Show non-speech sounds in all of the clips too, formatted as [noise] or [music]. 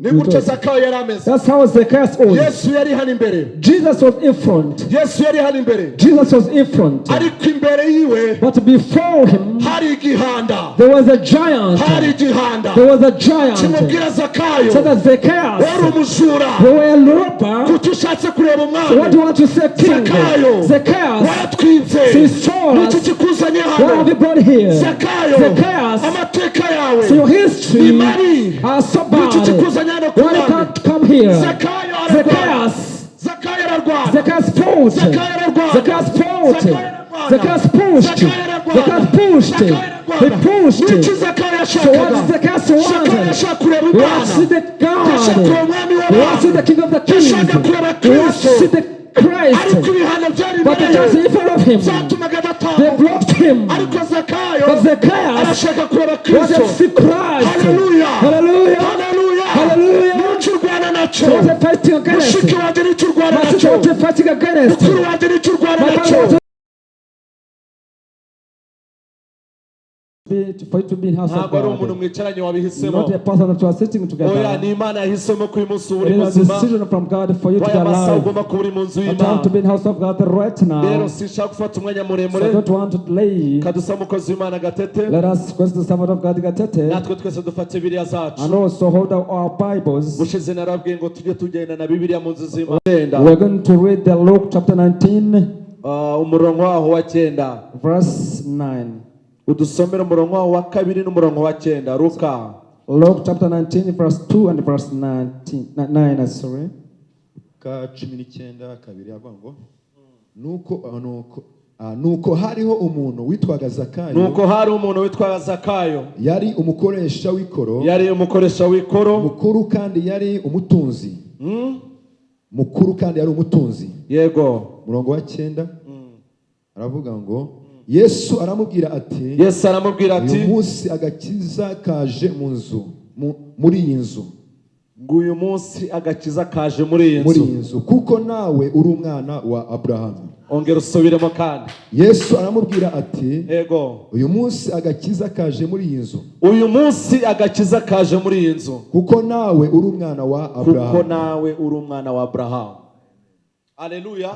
ni zakayo yari ameze That's how Zacchaeus was. yesu yari hano imbere Jesus was in front. yesu yari hano imbere Jesus was in front. ariko imbere yiwe But before him, hari igihanda there was a giant. hari igihanda There was a giant. kimubwira zakayo So that Zacchaeus, wari umujura you were a looper. kuki ushatse kureba So what do you want to say, King? zakayo Zacchaeus, so He saw niki us. what have you brought here? zakayo Zacchaeus, amateka yawe So your history are so niki bad. kikuzanye One can't come here. Zacchaeus. Zacchaeus fought. Zacchaeus fought. Zacchaeus pushed. Zacchaeus pushed. He pushed. So what Zacchaeus wanted? What's the God? What's the King of the Kings? What's the Christ. But it was in front of him. They blocked him. But Zacchaeus was a Christ. Hallelujah. Hallelujah. Ni cyo urwana na cyo mushiki wanjye ni cyo urwana na cyo mukuru wanjye ni cyo urwana na cyo to- for you to be in house of ari umuntu God. mwicaranye wabihisemo Not a person that you are sitting oya together. ni imana yahisemo ko uyu munsi uba uri It is a muzima decision from God for you to be alive. ugomba kuba uri mu nzu I want to y'imana be in house of God right rero now. sinshaka gufata umwanya So I muremure don't want to delay. kadusaba umukozi w'imana gatete Let us question the servant of God Gatete natwe twese dufate biriya zacu and also hold our Bibles. bushize narabwiye ngo tujye tugenda na bibiliya mu nzu z'imana. We're going to read the Luke chapter 19, Ah, umurongo waho wa cyenda verse 9. Udusomere umurongo wa kabiri n'umurongo wa cyenda. Ruka. Luke chapter 19, verse 2 and verse 19, 9, sorry. ka cumi n'icyenda kabiri avuga ngo nuko ah, nuko ah, nuko hariho umuntu witwaga zakayo. Nuko hari umuntu witwa zakayo. Yari umukoresha w'ikoro. Yari umukoresha w'ikoro. Mukuru kandi yari umutunzi. Hmm? mukuru kandi yari umutunzi. Yego. Umurongo wa cyenda. Aravuga ngo yesu aramubwira ati yesu aramubwira ati uyu munsi agakiza kaje mu nzu mu- muri iyi nzu. Ngo uyu munsi agakiza kaje muri iyi muri nzu. iyi nzu. Kuko nawe uri umwana wa aburahamu ongera usubiremo kandi. Yesu aramubwira ati yego. Uyu munsi agakiza kaje muri iyi nzu. Uyu munsi agakiza kaje muri iyi nzu. Kuko nawe uri umwana wa kuko aburahamu nawe uri umwana wa aburahamu Hallelujah.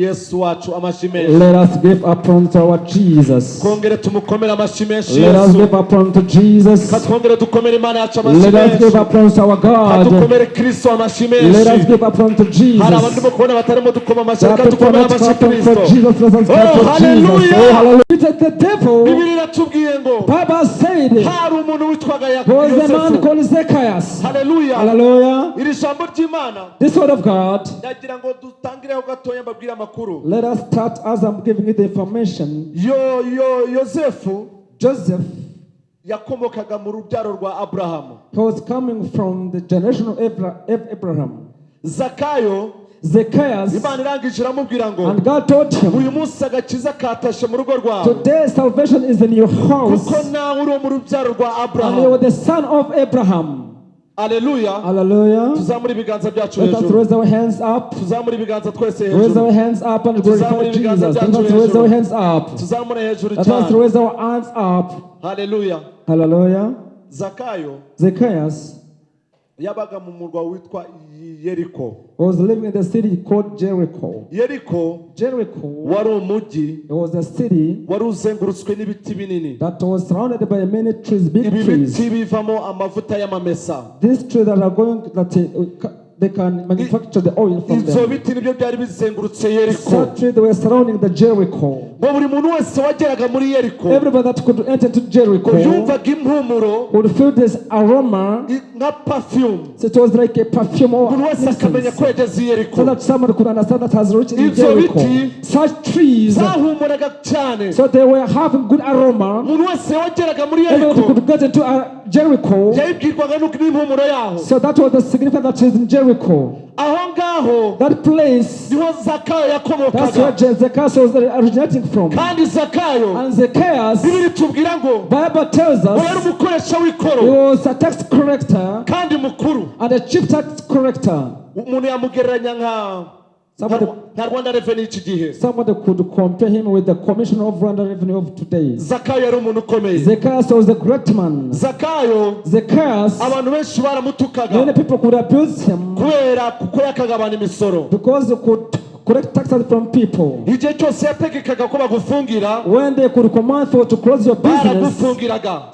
yesu wacu amashyi Let us give up unto our Jesus. tumukomere amashyi menshi Let us give up unto Jesus. katwongere dukomere imana yacu amashyi Let us give up unto our God. kristo amashyi Let us give up unto hari abandi Jesus. batarimo dukoma kristo Jesus. Let us Oh, hallelujah. Oh, hallelujah. The devil, bibiri iratubwiye ngo Bible said, hari umuntu witwaga Ya- was a man called Zacchaeus. Hallelujah. Hallelujah. iri jambo ry'imana This word of God. Ndagira ngo dutangireho gatoya mbabwire amakuru Let us start as I'm giving you the information. yo yo yosefu Joseph, yakomokaga mu rubyaro rwa aburahamu he was coming from the generation of Abra- Ab- Abraham. zakayo Zacchaeus, imana irangije iramubwira ngo and God told him, uyu munsi agakiza katashe mu rugo rwawe Today salvation is in your house. kuko nawe uri mu rubyaro rwa And you aburahamu the son of Abraham. Aleluya Hallelujah. tuzamure ibiganza byacu Let us hejuru raise our hands up. tuzamure ibiganza twese Raise hejuru our hands up and glorify Jesus. Let us raise hejuru. our hands up. tuzamure hejuru Let us cyane raise our hands up. haleluya Hallelujah. zakayo Zacchaeus yabaga mu murwa witwa yeriko was living in the city called Jericho. yeriko Jericho wari umujyi it was a city wari uzengurutswe n'ibiti binini that was surrounded by many trees, big ibi trees. biti bivamo amavuta y'amamesa These trees that are going that uh, they can manufacture the oil from ibyo them. biti ni byo byari bizengurutse yeriko Such trees they were surrounding the Jericho. buri muntu wese wageraga muri yeriko Everybody that could enter to Jericho yumvaga impumuro would feel this aroma. nka perfume So it was like a perfume or buri wese akamenya ko yageze i yeriko so that someone could understand that has reached in Ibyo Jericho. Such trees, zahumuraga cyane so they were having good aroma. umuntu wese wageraga muri yeriko could get into uh, Jericho. yayibwirwaga n'uko n'impumuro yaho So that was the significance that is in Jericho. Aho ngaho That place, ni ho zakayo that's where yakomokaga Zacchaeus was originating from. kandi zakayo And Zacchaeus, bibiri tubwira ngo Bible tells ngo yari us, umukoresha he w'ikoro was a tax collector kandi mukuru and a chief tax collector. umuntu yamugereranya nka nta rwanda reveni y'iki gihe somebody could compare him with the commissioner of Rwanda Revenue of today. zakayo yari umuntu ukomeye Zacchaeus was a great man. zakayo Zacchaeus, abantu benshi baramutukaga. many people could abuse him. Kubera kuko yakaga abantu imisoro. Because could collect taxes from people. igihe cyose yategekaga ko bagufungira When they could command for to close your business,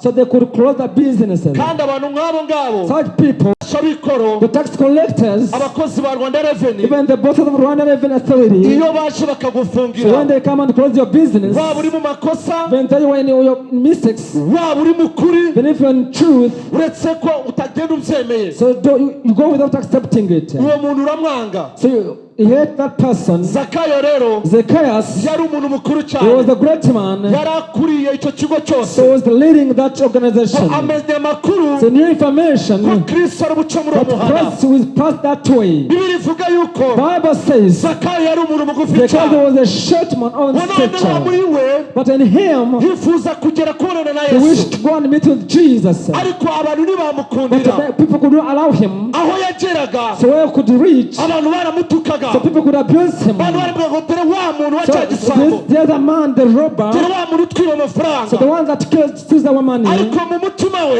so they could close the businesses. kandi abantu nk'abo ngabo Such people, shabikoro the tax collectors, abakozi ba rwanda reveni even the bosses of Rwanda Revenue Authority, iyo baje so when bakagufungira they come and close your business, waba uri mu makosa when they were in your mistakes, waba uri mu kuri even if you're in truth, uretse ko utagenda ubyemeye so do, you, you go without accepting it. uwo muntu uramwanga So you, hate that person. zakayo rero Zacchaeus, yari umuntu mukuru he was cyane. a great man, yari akuriye icyo kigo cyose. So he was leading that organization. amenya amakuru So new ko information, kristo ari buce muri uwo but muhanda Christ was passed that way. bibiri ivuga yuko Bible says zakayo yari umuntu mugufi cyane. was a short man on noneho muri we but in him yifuza kugera kubonana na he yesu. wished to go and meet with Jesus, but ariko abantu ntibamukundira the people could not allow him. aho yageraga So where he could reach, abantu baramutukaga. So people could abuse him. So this, the man, the robber, so the one that killed steals our money,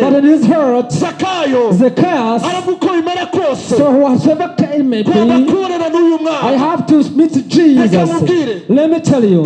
but in his heart, Zacchaeus, so whatever came may be, I have to meet Jesus. Let me tell you.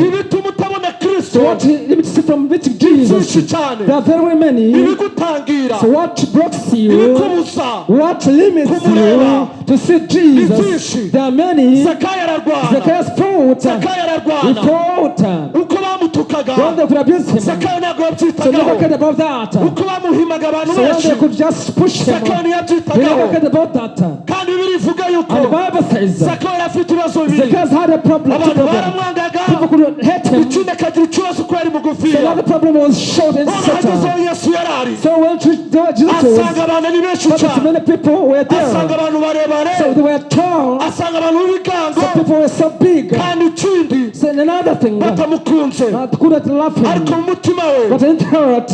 So what meeting byinshi Jesus? cyane There are very many. ibigutangira So what blocks you? ibikubuza What limits you to see Jesus? There are many. zakayo ararwana Zacchaeus fought. zakayo ararwana fought. uko bamutukaga When they could abuse him, so zakayo ntabwo yabyitagaho cared about that. uko bamuhimaga abantu So when benshi they could just push him, zakayo ntiyabyitagaho cared about that. kandi bibiri ivuga yuko And the Bible says zakayo afite ibibazo bibiri Zacchaeus had a problem. abantu baramwangaga Ikindi akagira ikibazo So mugufiya hagezeho yesu yari ari So when Jesus was, asanga abantu ni benshi cyane asanga abantu barebare asanga abantu b'ibigango kandi ikindi batamukunze ariko mu mutima we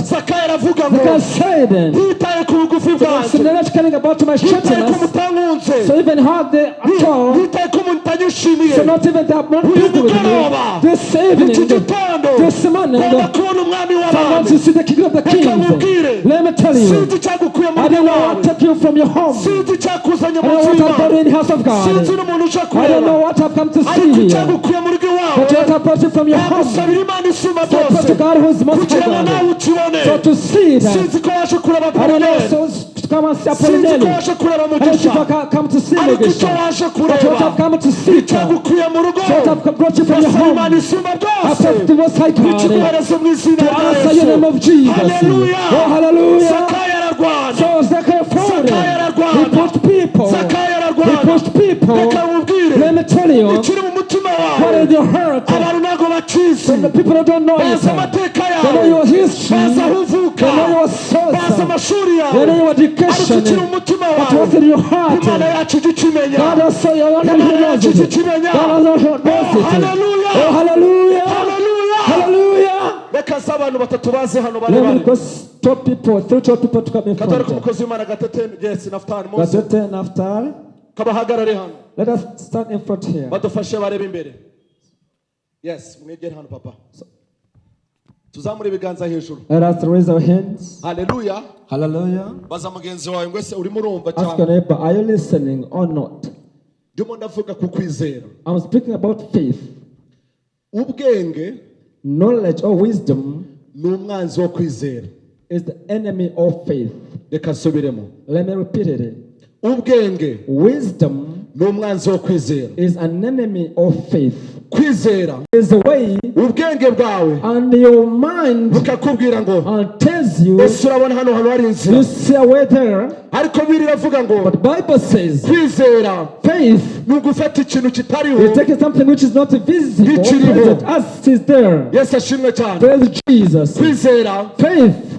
zakayo aravuga ngo ntitaye ku bugufi bwanjye. ntitaye shortness. mutankunze ntitaye ko mutanyishimiye so not this evening this morning someone to see the kingdom of the king let me tell you I don't want to take you from your home. I don't want to brought in the house of God. I don't know what I've come to see here. but you have to from your home. so I pray to God who is merciful God. so to see that I don't know so to come and see sinzi ko Apollinaire. waje kureba I don't know mugisha if I ca- come to see ariko icyo Mugisha. waje But what I've come to see, icyagukuye mu rugo what I've brought you from your home. byose pray to most high God. To answer your name of Jesus. haleluya Oh, hallelujah. So Zechariah fought. Zakayo ararwana. He pushed people. he pushed people let me tell you what is your heart? When the people don't know you they know your history. They know your source. They know your education. But what's in your heart? God also your own knows it God also knows it oh hallelujah. Hallelujah. Hallelujah. Reka se abantu batatu baze hano bare bare Top people, three top people to come in contact. Gatete and Aftar. Kabahagarare hano Let us stand in front here. badufashe barebe imbere yes mwegere hano papa tuzamure ibiganza hejuru Let us raise our hands. haleluya Hallelujah. baza mugenzi wawe ngo ese urimo urumva Ask your neighbor, are you listening or not? ndimo ndavuga ku kwizera I'm speaking about faith. ubwenge Knowledge or wisdom ni umwanzi wo kwizera is the enemy of faith. reka nsubiremo Let me repeat it. Ubwenge Wisdom ni umwanzi wo kwizera is an enemy of faith. kwizera Is the way ubwenge bwawe and your mind bukakubwira ngo tells you ese urabona hano hantu hari inzira you see a way there. ariko biri iravuga ngo But Bible says kwizera faith ni ugufata ikintu kitariho is taking something which is not visible present as is there. yesu ashimwe cyane Praise Jesus. kwizera Faith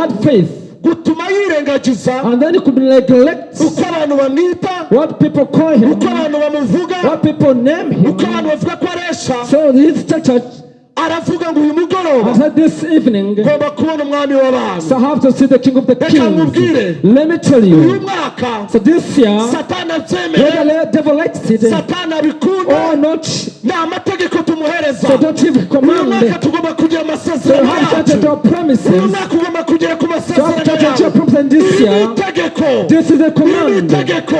had faith, gutuma yirengagiza. And then he could neglect. Uko abantu bamwita. What people call him, uko abantu bamuvuga. What people name him. uko abantu bavuga ko aresha. So his church aravuga ngo uyu mugoroba. ngomba kubona umwami w'abantu. Reka nkubwire. Uyu mwaka satani abikunda. or not, ni amategeko muhereza. Runaka tugomba kugira amasezerano yacu. runaka ugomba kugera ku masezerano. yawe ibi itegeko ibi itegeko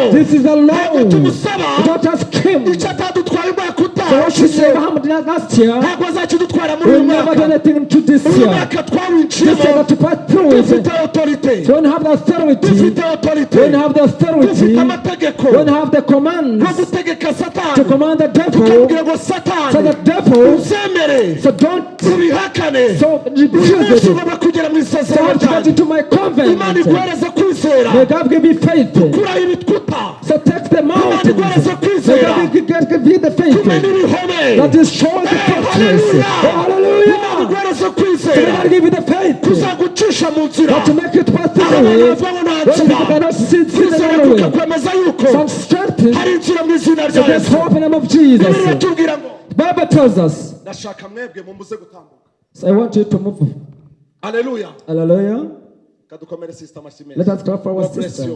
So what you say utaha Muhammad did last year, ntabwo azakidutwara muri uyu mwaka uyu mwaka twawinjiyemo dufite otorite dufite otorite dufite amategeko yo gutegeka satani tukabwira ngo satani uzemere tubihakane ugomba kugera mu isezerano ryanjye imana iguhereze kwizera May God give me faith. kuraho ibitwuta So take the mountains. iguhereze kwizera God ibihome that destroys the fortress. hallelujah. Hallelujah. may kwizera give the faith kuzagucisha mu nzira to make it the abantu ngo nta nzira kwizera kukakwemeza yuko Some strength hari inzira mu izina rya yesu hope in the name of Jesus. iratubwira ngo Bible tells us. ndashaka mwebwe mumuze gutambuka So I want you to move. aleluya Hallelujah. kadukomere sisita amashyi Let us clap for our sister.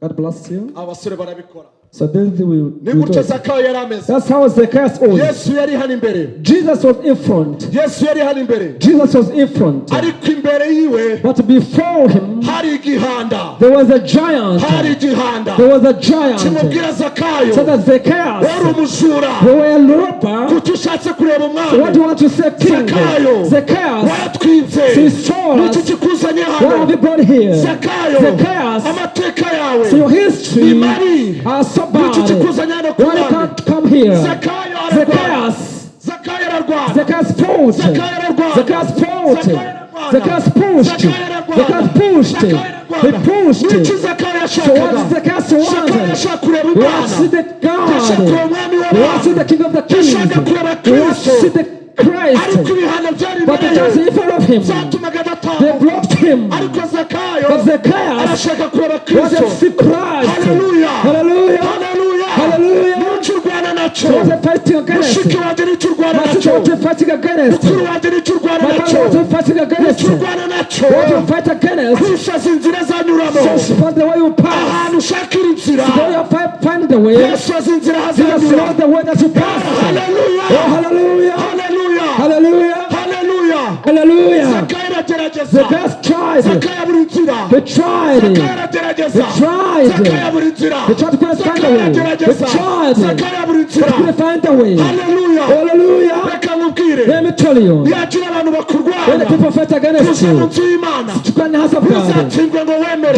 God bless you. abasore barabikora So this is the way ni we do. it. zakayo yari ameze That's how Zacchaeus was. yesu yari hano imbere Jesus was in front. yesu yari hano imbere Jesus was in front. ariko imbere yiwe But before him, hari igihanda there was a giant. hari igihanda There was a giant. kimubwira zakayo So that wari Zacchaeus, umujura who were a leper, kuki ushatse kureba so what do you umwami want to say, king? Zakayo. Zacchaeus, waratwitse He saw niki us. kikuzanye what have hano you brought here? zakayo Zacchaeus, amateka yawe so your history are so hano ku Why can't come here? Zacchaeus, Zacchaeus fought. Zacchaeus fought. Zacchaeus pushed. Zacchaeus pushed. He pushed. So what Zacchaeus zakayo want? yashaka kureba He wants to see umwana the God. see the King of the see kristo the Christ. But church ye in front of him, they blocked him. But Zacchaeus wanted to see Christ. Hallelujah. nacyo mushiki wanjye nacyo mukuru wanjye nacyo nicyo nacyo kwisaza inzira azanyuramo ahantu ushakira inzira yesu inzira hazanyura haleluya haleluya haleluya haleluya the best tried it. They tried it. They tried it. They tried it. They tried to put a scandal in. They tried it. But couldn't find a way. Hallelujah. Hallelujah. Nkubwire yagira abantu bakurwanya people fight against kuza mu you, nzu y'imana. Ntuzatsindwe ngo wemere.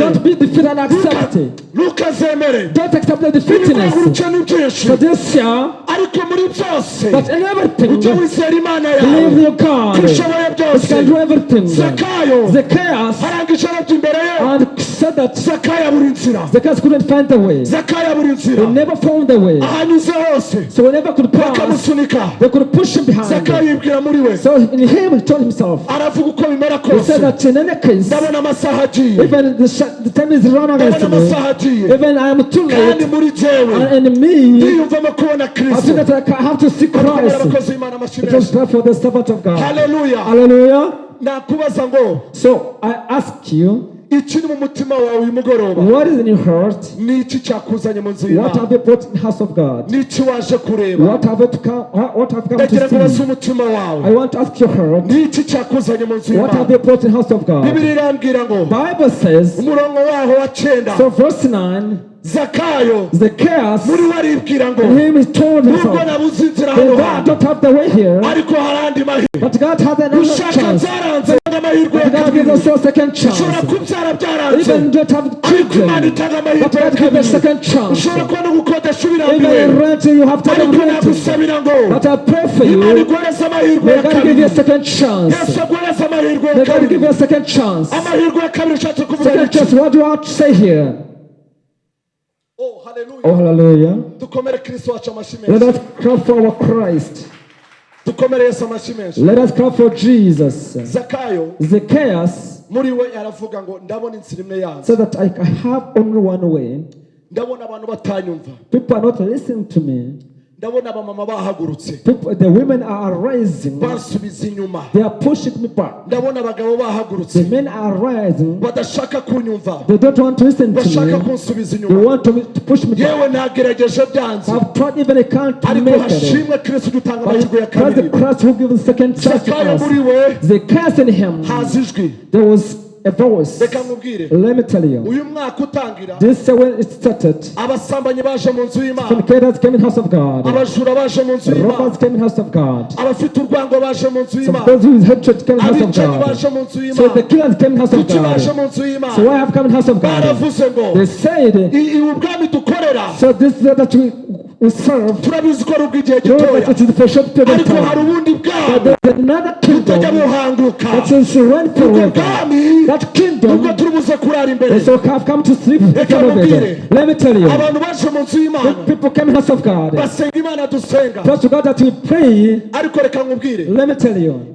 Ntukazemere ibigura defeatedness. ubukene byinshi ariko muri byose ujye wizera imana yawe. God. ushoboye byose zakayo. Arangije arabye imbere ye. Zakayo abura inzira. Zakayo abura inzira. Ahanyuze hose. Bakamusunika. zakayo yibwira muri we. So in him, he told himself, aravuga uko bimera he said that in any case, ndabona amasaha agiye. Even the, the time is run against me, amasaha agiye. Even I am too kandi late, muri jewe and in me, ndiyumvamo kubona I kristo. Feel that I have to see Christ. It was menshi. for the servant of God. hallelujah. Hallelujah. nakubaza ngo So I ask you, ikiri mu mutima wawe uyu mugoroba what is in your heart? ni iki cyakuzanye mu nzu What y'imana have you brought in the house of God? ni iki waje kureba What have you come? What have come ndagira to see? umutima I wawe want to ask your heart. ni iki cyakuzanye mu nzu What have y'imana you brought in the house of God? bibiri irambwira ngo Bible says, umurongo waho wa cyenda so verse 9, zakayo muri we aribwira ngo nubwo nabuze inzira "Hey, hano hantu ariko hari andi mahirwe gushaka byaranze amahirwe ya kabiri ushobora kubyara byaranze ariko imana itanga amahirwe ya kabiri ushobora kubona gukodesha ibirambiwe ariko nagusabira ngo imana iguhereze amahirwe ya kabiri yesu aguhereze amahirwe ya kabiri amahirwe ya kabiri ushatse kuvuga iki Oh, hallelujah. Oh, hallelujah. Let us clap for our Christ. Dukomere yesu amashyi menshi Let us clap for Jesus. zakayo Zacchaeus muri we aravuga ngo ndabona inzira imwe yanze said that I have only one way. ndabona abantu batanyumva People are not listening to me. Ndabona abamama bahagurutse People, the women are rising. bansubiza inyuma They are pushing me back. ndabona abagabo bahagurutse The men are rising. badashaka kunyumva They don't want to listen to bashaka me. kunsubiza They inyuma want to, to push me back. yewe nagerageje byanze I've tried even I can't ariko make it. hashimwe kristo dutanga But amahirwe ya Christ the kabiri Christ who gives the second chance to us. we Zacchaeus in him, haza ijwi there was a voice. reka nkubwire. Let me tell you. uyu mwaka utangira. This uh, when it started, abasambanyi baje mu nzu y'imana. Fornicators came in house of God. abajura baje mu nzu y'imana. Robbers came in house of God. abafite urwango baje mu nzu y'imana. Those who hatred came in house of abicanyi God. baje mu nzu So the y'imana killers came in house of kuki baje God. mu nzu So y'imana why have come in house of God? baravuze ngo They said, "I- i- ubwami dukorera. So this is that we, turabizi ko ari ubw'igihe gitoya. ariko hari ubundi another butajya buhanguka. Ubwo bwami That kingdom. Is so have come to sleep. Let me tell you, y'imana. People came house of God. Trust to God that we pray. Let me tell you,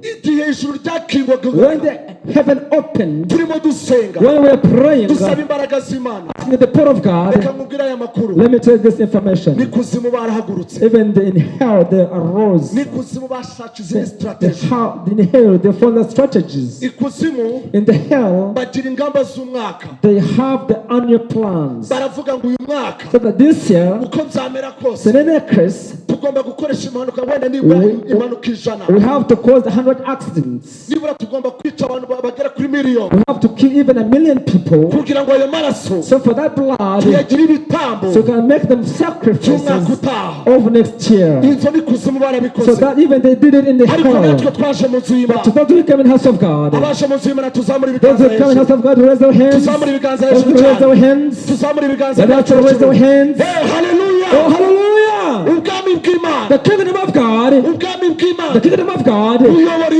when the heaven opened, turimo dusenga when we are praying, dusaba imbaraga z'imana in the power of reka God, nkubwire aya makuru let me tell you this information. n'ikuzimu barahagurutse Even the in hell they arose. n'ikuzimu bashatse izindi The, sitarateji how, in hell they follow strategies. ikuzimu In the hell bagira ingamba z'umwaka they have the annual plans. baravuga ngo uyu mwaka So that this year, uko byamera kose Senecris, tugomba gukoresha impanuka wenda nibura impanuka ijana we have to cause 100 accidents. nibura tugomba kwica abantu ba- bagera kuri miliyoni We have to kill even a million people. kugira ngo ayo maraso So for that blood, tuyagire ibitambo so can make them sacrifices of next year. inzo n'ikuzimu So barabikoze that even they did it in the ariko natwe hell. twaje mu nzu y'imana those who come in house of God, abaje mu nzu y'imana tuzamura those ibiganza who come in house hejuru of God, raise their hands. tuzamura ibiganza Those hejuru raise their cyane hands. tuzamura ibiganza byacu raise hejuru hands. Eh, haleluya Oh, hallelujah! Ubwami bw'imana The kingdom of God, ubwami the kingdom of God, buyobora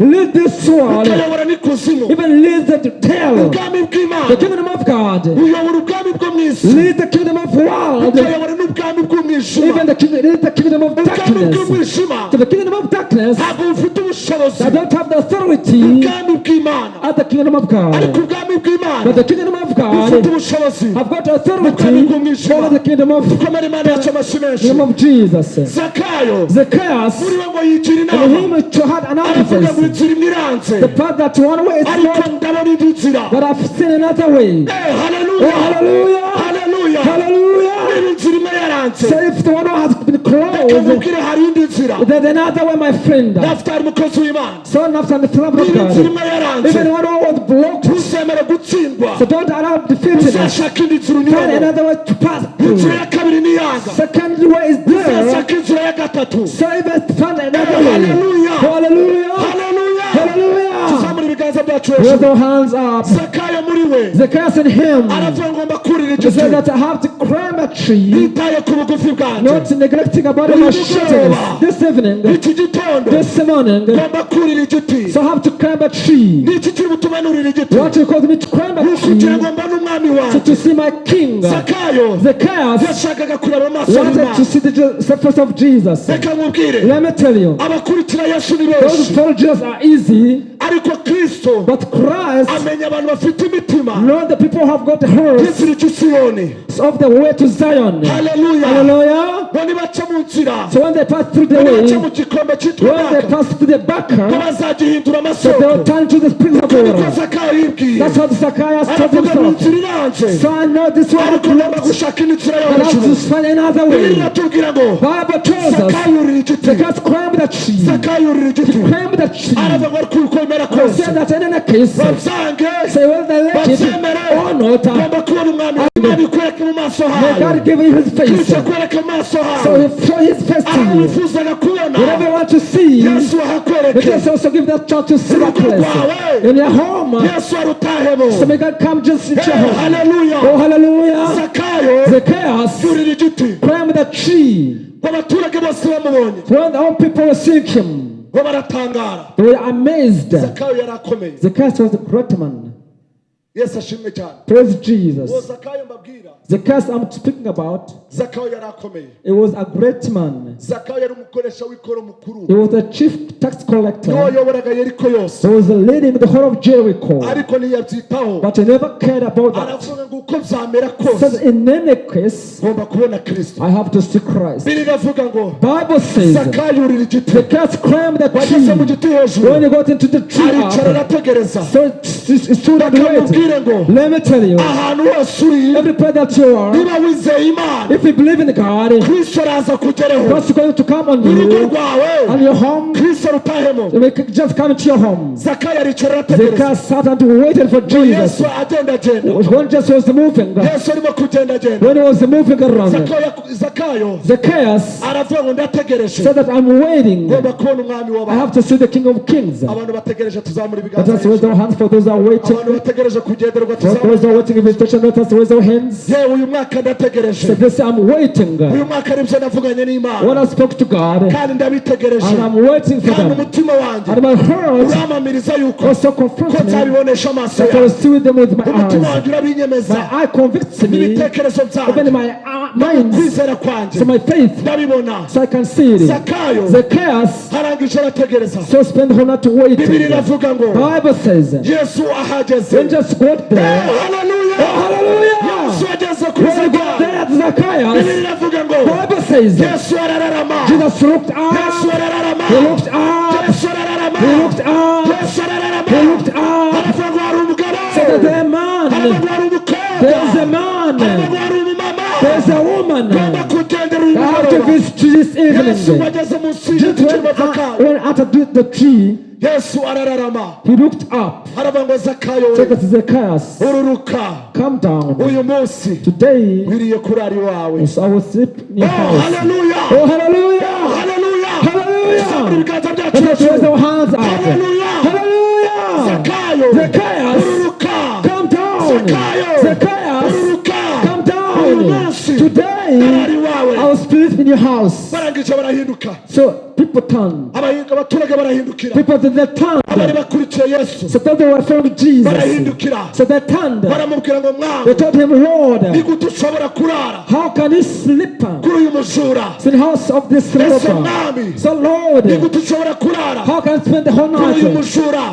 lead this world, bukayobora n'ikuzimu even lead the tail. ubwami The kingdom of God, buyobora ubwami bwo mu isi lead the kingdom of world, bukayobora n'ubwami bw'umwijima even the kingdom, lead the kingdom of darkness. To the kingdom of darkness. Ntabwo bufite ubushobozi that don't have the authority. Ubwami bw'imana at the kingdom of ariko God. ubwami bw'imana But the kingdom of bufite God ubushobozi have got authority over the kingdom of dukomere imana yacu amashyi menshi The name of Jesus. Zacchaeus. Zacchaeus. And him which had an office. The path that one way is not. But I've seen another way. Hey, hallelujah. Oh, hallelujah. Hallelujah. Hallelujah. Say if the one who has been closed, then another way, my friend. So nafta ni filamu God. Even the one who was blocked. So don't allow defeatiness. Find another way to pass. Second way is there. So even find another way. Hallelujah. Hallelujah. Hallelujah. Hallelujah. Hejuru our hands up. Zacchaeus and him. He said that I have to climb a tree, not neglecting about my shortness. This evening, this morning, so I have to climb a tree. What you cause me to climb a tree? So to see my king. Zacchaeus. Wanted to see the surface of Jesus. Let me tell you, those Jesus are easy, ariko kristo. Amenya abantu bafite imitima by'inzira icyo usiyoni bo nibaca mu nzira nibaca mu gikombe cyitwa baka ko bazagihindura amasoko told zakayo so i know this one ariko ugomba gushaka indi nzira yo hejuru bibiliya atubwira ngo zakayurira igiti zakayurira igiti aravuga ngo ariko uko bimeze miracles basange. Babyemere ngomba kubona umwami imana ikwereke mu maso hawe. Kristo akwereke mu maso hawe. Aho wifuzaga kubona. Yesu ahakwereke. mu rugo rwawe. Yesu arutahemo. Haleluya zakayo. Yurira igiti abaturage bose bamubonye. All people were seeing him. Ngo baratangara they were amazed. zakayo yari akomeye Zacchaeus was a great man. Ashimwe cyane Praise Jesus. zakayo mbabwira Zacchaeus I'm speaking about, zakayo yari akomeye he was a great man. zakayo yari umukoresha w'ikoro mukuru He was the chief tax collector. wayoboraga yeriko yose He was leading the whole of Jericho. ariko ntiyabyitaho But he never cared about that. aravuga ngo uko byamera Says in any case, ngomba kubona kristo I have to see Christ. biri iravuga ngo Bible says zakayo igiti Zacchaeus climbed the wageze mu tree. giti hejuru When he got into the tree, aricara arategereza so it it stood and waited. Let me tell you. Every prayer that you are, if you believe in the God, Christian has a culture. mbabwire ngo ahantu hose uri niba wizeye imana kristo araza kugereho urugo rwawe kristo rutahemo zakaya aricara arategereza yesu agenda agenda. Yesu arimo kugenda agenda. Zakayo. Aravuga ngo ndategereje. ngomba kubona umwami w'abantu abantu bategereje tuzamura ibiganza are waiting kugenderwa For those who are waiting invitation, let us raise our hands. yewe uyu mwaka ndategereje So this I'm waiting. uyu mwaka nibyo navuganye When n'imana I spoke to God, kandi ndabitegereje and I'm waiting for kandi them. umutima wanjye And my heart uramamiriza yuko also ko confronts me nzabibonesha amaso that I will yawe see them with my umutima eyes. wanjye urabinyemeza My eye convicts me, n'ibitekerezo even my kwizera kwanjye. So my faith, ndabibona. So I can see it. zakayo. Zacchaeus harangije arategereza. So whole night bibiri waiting. iravuga ngo Bible says, yesu ahageze. When just got there, haleluya hallelujah! yesu ageze kuri he there zakayo Zacchaeus, bibiri iravuga ngo Bible says, yesu arararama. Jesus looked yesu up, arararama. He looked up, yesu arararama. He looked up, yesu arararama. He looked up, aravuga ngo hari umugabo. Said that there man, umukobwa. There's a man, ngo hari umumama there's a woman now. to visit this evening. Just when, uh, when after the, the tree, yesu arararama he looked up, haravuga ngo zakayo ururuka come down. uyu munsi Today, wiriye kurara iwawe so I will sleep in your oh house. haleluya Oh, hallelujah! oh, Hallelujah! Ibiganza byacu Let us raise our hands up. Hallelujah! Hallelujah! zakayo ururuka come down. Zakayo, Zacchaeus, Today, will sleep in your house. So people turn. People did they turn. So that they were following Jesus. So they turned. They told him, Lord, how can you sleep in the house of this robber? So Lord, how can I spend the whole night?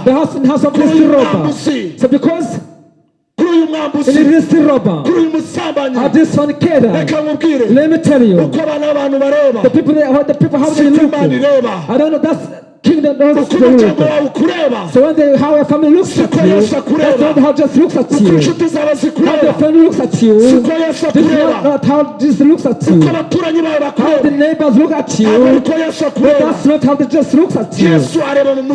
The house in the house of this robber. So because kuri uyu in mwambuzi this robber, kuri uyu musambanyi of this fornicator, reka nkubwire let me tell you, uko abana b'abantu bareba. The people, that- the people how they look. I don't know. That's uko the wawe ukureba. So when they, how a family looks at you, that's not how just looks at you. How the family looks at you, this is not, not how this looks at you. How the neighbors look at you, but that's not how they just looks at you.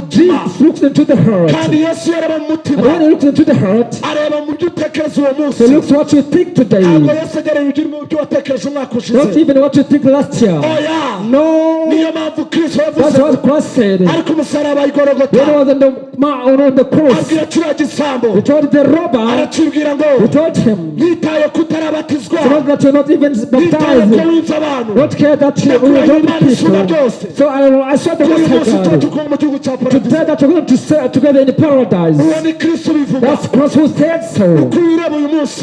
Jesus looks into the heart. And when he looks into the heart, he looks what you think today, not even what you think last year. oya No, that's what Christ said. When ariko umusaraba he igorogota was on the, ma- on the cross, abwira kiriya gisambo he told the robber, arakibwira ngo he told him, nitaye kutarabatizwa. So not that you're not even ko baptized. Not care that you will not isumba people. So I, I saw the cya Today that you're going to stay together in paradise. That's Christ who said so.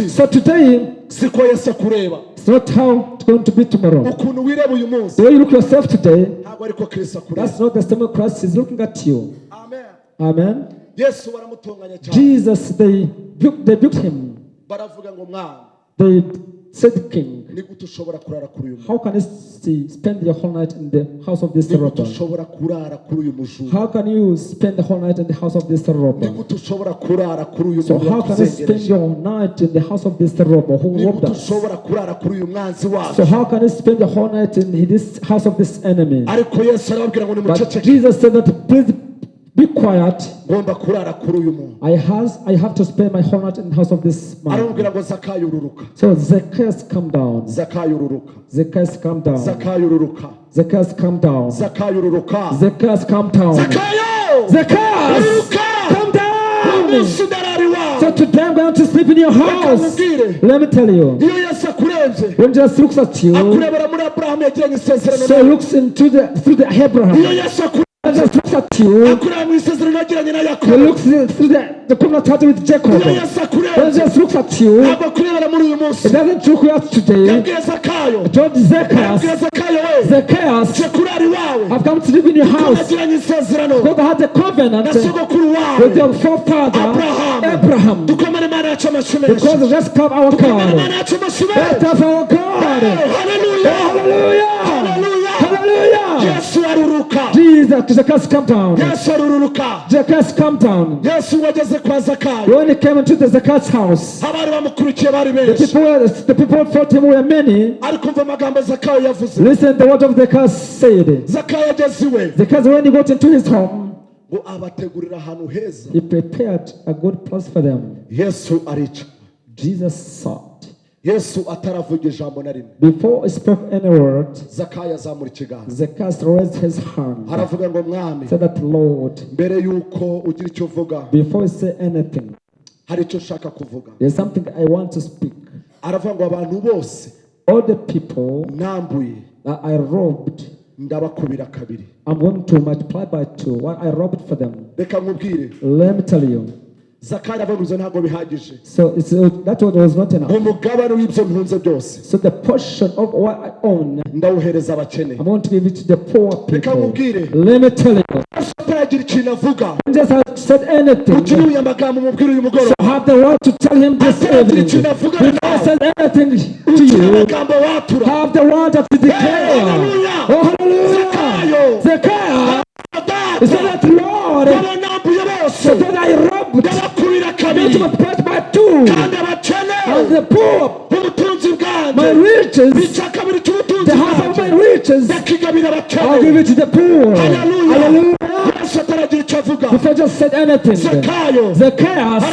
So today, siko yesu akureba it's not how it's going to be tomorrow. ukuntu wireba uyu munsi The way you look yourself today, ntabwo ariko kristo akureba that's not the same Christ is looking at you. amen Amen. yesu baramutunganya cyane Jesus, they they built him. baravuga ngo mwana They king. How can you spend your whole night in the house of this robber? How can you spend the whole night in the house of this robber? So how can you spend your night in the house of this robber who robbed us? So how can you spend the whole night in this house of this enemy? But Jesus said that please be quiet. ngomba kurara kuri uyu muntu I has I have to spend my whole night in the house of this man. aramubwira ngo zakayo ururuka So Zacchaeus come down. zakayo ururuka Zacchaeus come down. zakayo ururuka Zacchaeus come down. zakayo ururuka Zacchaeus come down. zakayo Zacchaeus ururuka come down. So today I'm going to sleep in your house. Let me tell you. When Jesus looks at you, so looks into the through the Abraham. at you. he looks through the, the covenant statue with Jacob. He just looks at you. He doesn't look at today. Told Zacchaeus. Zacchaeus. I've come to live in your house. God had a covenant with your forefather Abraham. Because let's come our God. let's cover our God. Hallelujah, hallelujah. Yesu aruruka Jesus, Zacchaeus come down. yesu aruruka Zacchaeus come down. yesu wageze kwa zakayo When he came into the Zacchaeus house, abari bamukurikiye bari the benshi people, were- the people thought him were many. ariko umva amagambo zakayo yavuze Listen, the word of Zacchaeus said. zakayo ageze iwe Zacchaeus, when he got into his home, ngo abategurira ahantu heza he prepared a good place for them. yesu arica Jesus sat. Yesu ataravuga ijambo na rimwe Before he spoke any word, zakayo azamura ikiganza Zacchaeus raised his hand. aravuga ngo mwami Said that, Lord, mbere y'uko ugira icyo uvuga before you say anything, hari icyo nshaka kuvuga there's something I want to speak. aravuga ngo abantu bose All the people nambuye I robbed, ndabakubira kabiri I'm going to multiply by two. What I robbed for them. reka nkubwire Let me tell you. Zakayo abaguze ntabwo bihagije So it's, uh, that word was not enough. umugabane w'ibyo ntunze byose So the portion of what I own, ndawuhereza abakene I'm going to give it to the poor reka people. nkubwire Let me tell you. yesu ataragira ikintu avuga Jesus has said anything. utuye amagambo umubwire uyu mugoroba So have the word to tell him this evening. ikintu avuga I said anything to you, amagambo watura have the word to declare. hallelujah. Oh, hallelujah. Zacchaeus, he that, Lord, so that I ndabakubira kabiri. Kandi abakene. B'ubutunzi bwanjye bica kabiri cy'ubutunzi bwanjye ndakigabira abakene. If I just said anything, the chaos.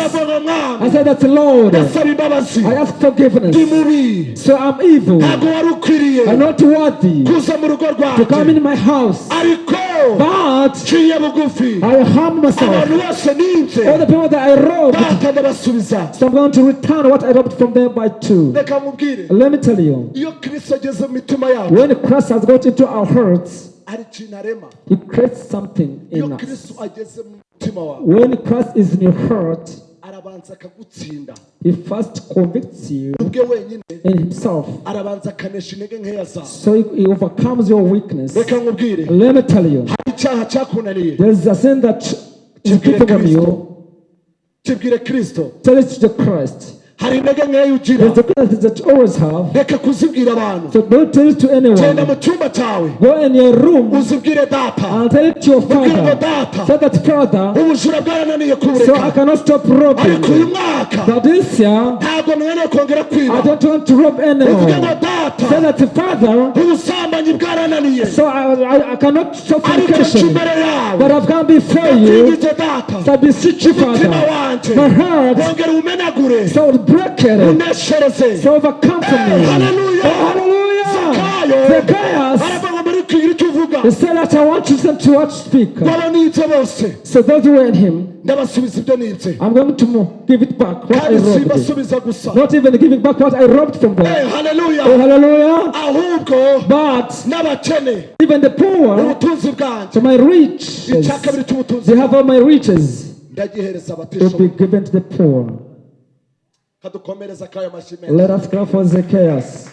I said "That's Lord, I ask forgiveness, so I'm evil. Worthy. kuza mu rugo rwanjye. Ariko nciye bugufi. Abantu bose ninze. By two. reka you, iyo kristo ageze mu mitima hearts, hari ikintu arema iyo kristo ageze mu mutima wawe arabanza akagutsinda. He first convicts you ubwe wenyine in Himself. arabanza akanesha intege nkeya zawe So He he overcomes your weakness. reka nkubwire Let me tell you, hari icyaha cyakunaniye there's a sin that is Kristo. you. kibwire kristo Tell it to Christ. Hari intege nkeya ugira reka kuzibwira abantu. Genda mu cyumba cyawe. Uzibwire data. Ubwire ngo data. Ubujura bwarananiye kubureka ariko uyu mwaka ntabwo nkeneye kongera kwiba uvuge ngo data. Ubusambanyi bwarananiye. ariko imbere yawe. Ndabwibye data. Umutima wanjye wongera umenagure. It, uneshereze so overcome from me. Hallelujah. Oh, hallelujah. Zakayo. Zacchaeus, aravuga ngo muri kwigira icyo uvuga said that I want you to to what speak. waba nibye bose So those who were in him, ndabasubiza ibyo nibye I'm going to give it back what I robbed. gusa Not even giving back what I robbed from them. haleluya Oh, hallelujah. ahubwo But n'abakene even the poor, ubutunzi bwanjye so my riches, icya kabiri cy'ubutunzi they have all my riches ndagihereza to be given to the poor. Kadukomereza kayo amashyi menshi Let us clap for Zacchaeus.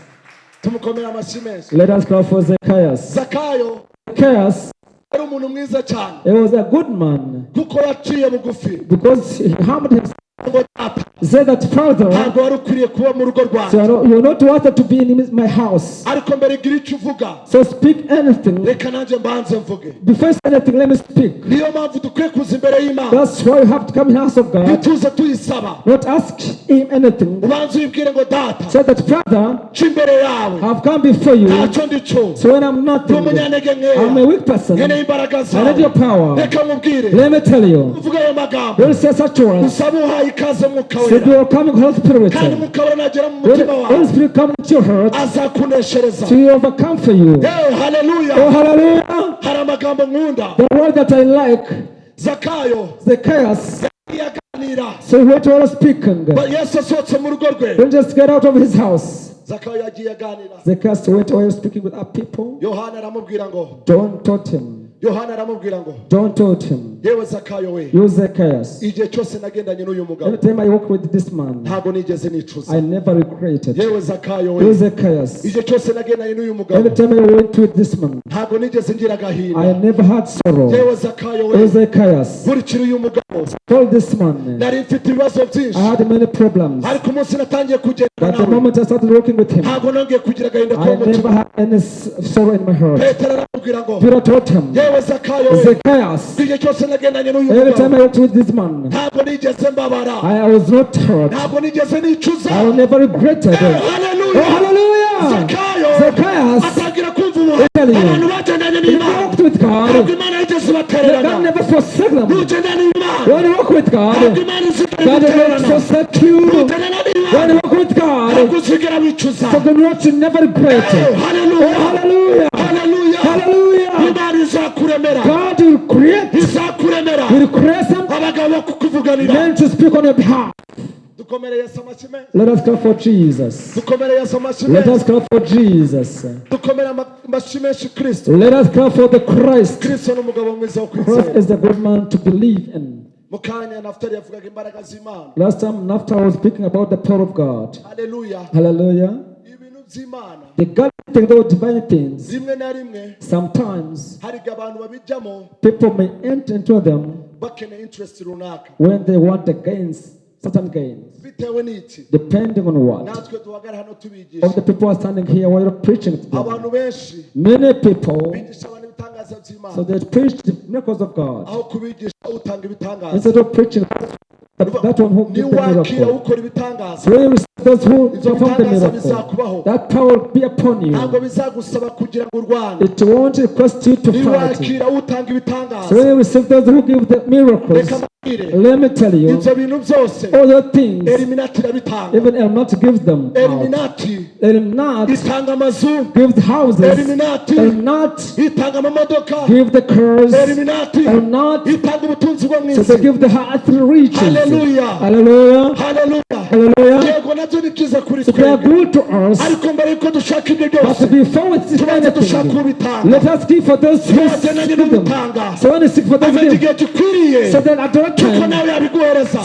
tumukomere amashyi menshi Let us clap for Zacchaeus. zakayo Zacchaeus, yari umuntu mwiza cyane he was a good man kuko yaciye bugufi because he harmed himself. Say that, Father, so you're not- wanted to be in my house. So speak anything. Before anything, let me speak. That's why you have to come in the house of God. Not ask him anything. Say that, Father, I've come before you. So when I'm nothing, I'm a weak person. I need your power. Let me tell you. Don't say such words. Ikaze mwuka wera you're coming, Holy Spirit. kandi mwuka wera nagera mu mutima Holy Spirit comes to your heart, azakuneshereza to overcome for you. Oh, hallelujah. hari amagambo nkunda The word that I like, zakayo Zacchaeus. yaganira So what are speaking. Ba- yesu asohotse mu rugo rwe Don't just get out of his house. zakayo yagiye aganira Zacchaeus went away speaking with our people. yohana aramubwira ngo don't taught him. Yohana aramubwira ngo John taught him. yewe zakayo we You Zacchaeus. igihe cyose nagendanye n'uyu mugabo Every time I walk with this man, ntabwo nigeze nicuza I never regretted. yewe zakayo You we Zacchaeus. igihe cyose nagendanye n'uyu Every mugabo time I went with this man, ntabwo nigeze ngira I agahinda never had sorrow. yewe zakayo we You Zacchaeus. nkurikira uyu mugabo Told this man, nari mfite ibibazo I byinshi had many problems. ariko umunsi natangiye kugenda But the nawe moment I started working with him, ntabwo nongeye kugira agahinda ko I mu never mutima had any sorrow in my heart. petero aramubwira ngo Peter taught him, yewe Zacchaeus. Every time I went this man, I, was not hurt. I will never regret it. Oh, hallelujah! Zacchaeus. Italy. He walked with God. God never forsake them. When you walk with God, God will not forsake you. When you walk with God, so the Lord should never regret. Oh, hallelujah! Hallelujah! Imana izakuremera God will create, izakuremera will create some abagabo bo kukuvuganira men to speak on your behalf. dukomere yesu amashyi menshi Let us clap for Jesus. dukomere yesu amashyi Let us clap for Jesus. dukomere amashyi menshi kristo Let us clap for the Christ. kristo ni umugabo mwiza wo Christ is a good man to believe in. mu kanya yavugaga imbaraga z'imana Last time, after I was speaking about the power of God. Hallelujah. ibintu by'imana The God those divine things, sometimes hari igihe abantu babijyamo people may enter into them bakeneye interest runaka. when they want the gains, certain gains, depending on what. Of the people are standing here while you're preaching to them. Many people, bigisha abantu ibitangaza so they preach the miracles of God. Aho kubigisha utanga ibitangaza. Instead of preaching that, that one who gives the miracle. Those who perform the miracle, that power will be upon you. It won't request you to fight. So when you receive those who give the miracles, let me tell you, all the things, even Elmat gives them. Elmat gives houses. Elmat gives the cars. Elmat so they give the earth riches. Hallelujah. Hallelujah. Hallelujah. Hallelujah. Na byo ni byiza kuri us. ariko mbere yuko dushaka ibyo byose tubanze dushaka ubitanga them. n'ubitanga who igihe gikwiriye so then at that ko time, nawe yabiguhereza.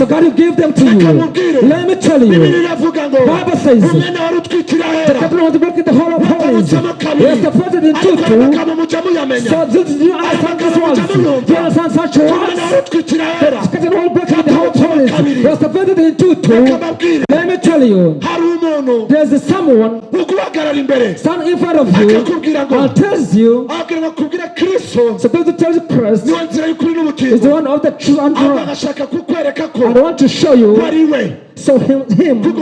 Tell bibiri iravuga ngo umwenda wari utwikira the ahera bakabutsemo kabiri. ariko ayo two. magambo mujya muyamenya. You understand such umwenda wari utwikira ahera. Two, two. reka mbabwire zion hari umuntu. There is someone. Stand in front of you. And tells you. Agira to tell christ. Niwe is the one of the true and true agashaka i want to show you So him, him, we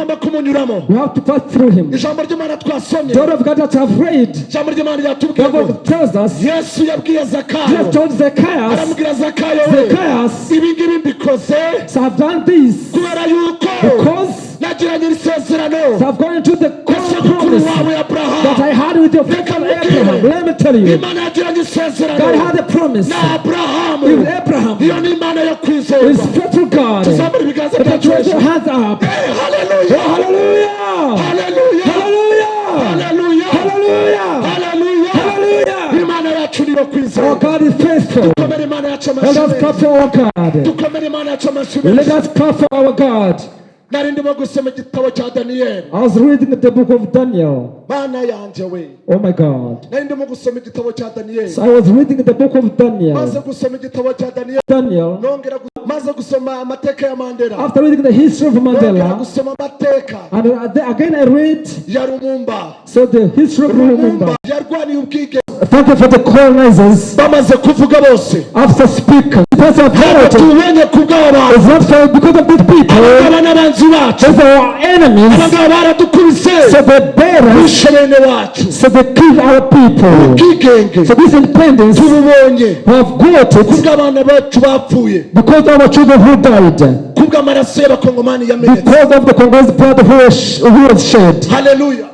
have to pass through him. The word of God that have read, the Bible tells us, Jesus told Zacchaeus, Zacchaeus, so I have done this. because so have gone into the covenant promise that I had with your father Abraham. Let me tell you, God had a promise with Abraham. He's faithful God. Put your hands up. Hey, hallelujah. Oh, hallelujah. Hallelujah. Hallelujah. Hallelujah. Hallelujah. Hallelujah. Oh, God is faithful. Let us clap for our God. Let us clap for our God. Nari ndimo gusoma igitabo cya daniyeli I was reading the book of Daniel. bana yanjye we Oh my God. nari ndimo gusoma igitabo cya daniyeli So I was reading the book of maze Daniel. gusoma igitabo cya daniyeli Daniel. nongera maze gusoma amateka ya mandela. After reading the history of nongera Mandela, gusoma amateka and uh, again I read. Ya rumumba. So the history of Lumumba. rumumba. Yarwaniye ubwige Thank you for the colonizers. bamaze kuvuga bose. After speaking, the person of ku is not for because of these people. Aba n'abanzi bacu Those are our aba enemies. ngaba baradukubise So they bear us. bishe bene wacu ubwigenge tububonye kubw'abana bacu bapfuye. kubw'amaraso y'abakongomani yamenetse haleluya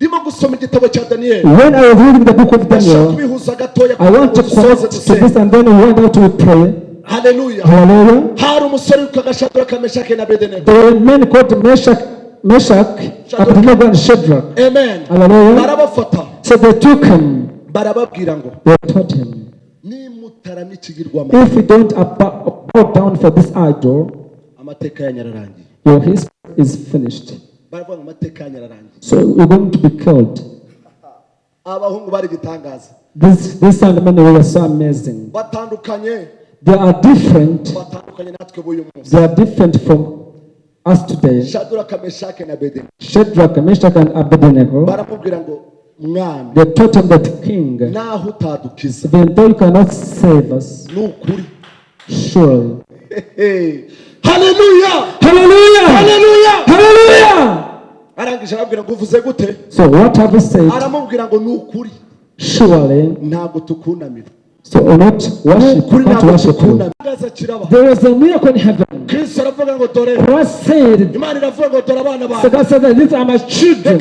ndimo gusoma igitabo cya daniyeli When I was reading the book of Daniel, I want to connect to this and then we went out to pray. Haleluya Hallelujah. hari umusore witwaga shaduraka meshake na bedenego There were men called Meshach, Meshach, Abednego, and Shadrach. amen Hallelujah. barabafata So they took him. barababwira ngo They taught him, nimutarama ikigirwamana if you don't bow, bow down for this idol, amateka yanyu ararangiye your history is finished. baravuga ngo amateka yanyu ararangiye So you're going to be killed. abahungu bari gitangaza This, this and men were so amazing. batandukanye They are different. They are different from us today. Shadrach, Meshach, and Abednego. They taught him that king, even though you cannot save us, surely. haleluya Hallelujah! haleluya Hallelujah! arangije arabwira ngo uvuze gute So what have we said? aramubwira ngo ni ukuri Surely. ntabwo tukunamira So or not worship, not worship you. There was a miracle in heaven. Christ said, so God said these are my children.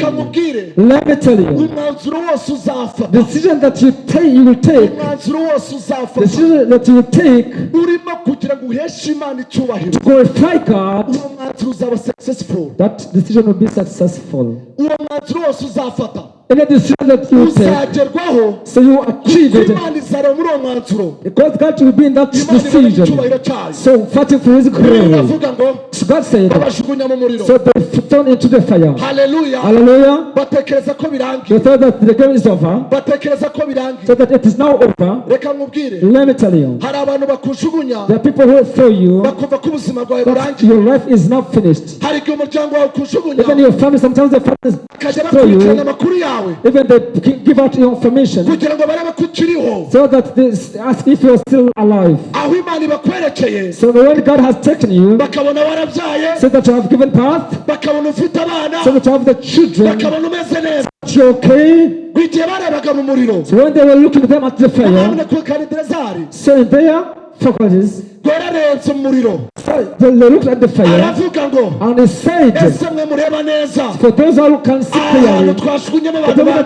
Let me tell you, the decision that you take, you will take, the decision that you take to glorify God, that decision will be successful. Any decision that you take, so you achieve it. Because God will be in that decision. So fighting for His glory. So God said, so they thrown into the fire. Hallelujah. ko They thought that the game is over. So that it is now over. Let me tell you, there are people who throw you that your life is not finished. Even your family, sometimes the bakajya throw you. Yawe Even they gi- give out information. Kugira ngo barebe ko ukiriho so that they ask if you're still alive. aho imana ibakwerekeye. So when God has taken you, bakabona warabyaye. so that you have given birth, bakabona ufite abana. so that you have the children, bakabona umeze neza. okay. igihe barebaga mu muriro. So when they were looking them at the fire, in their faculties, rwararenze mu muriro so they they looked at the fire aravuga ngo ese mwe mureba neza? Ahantu the abantu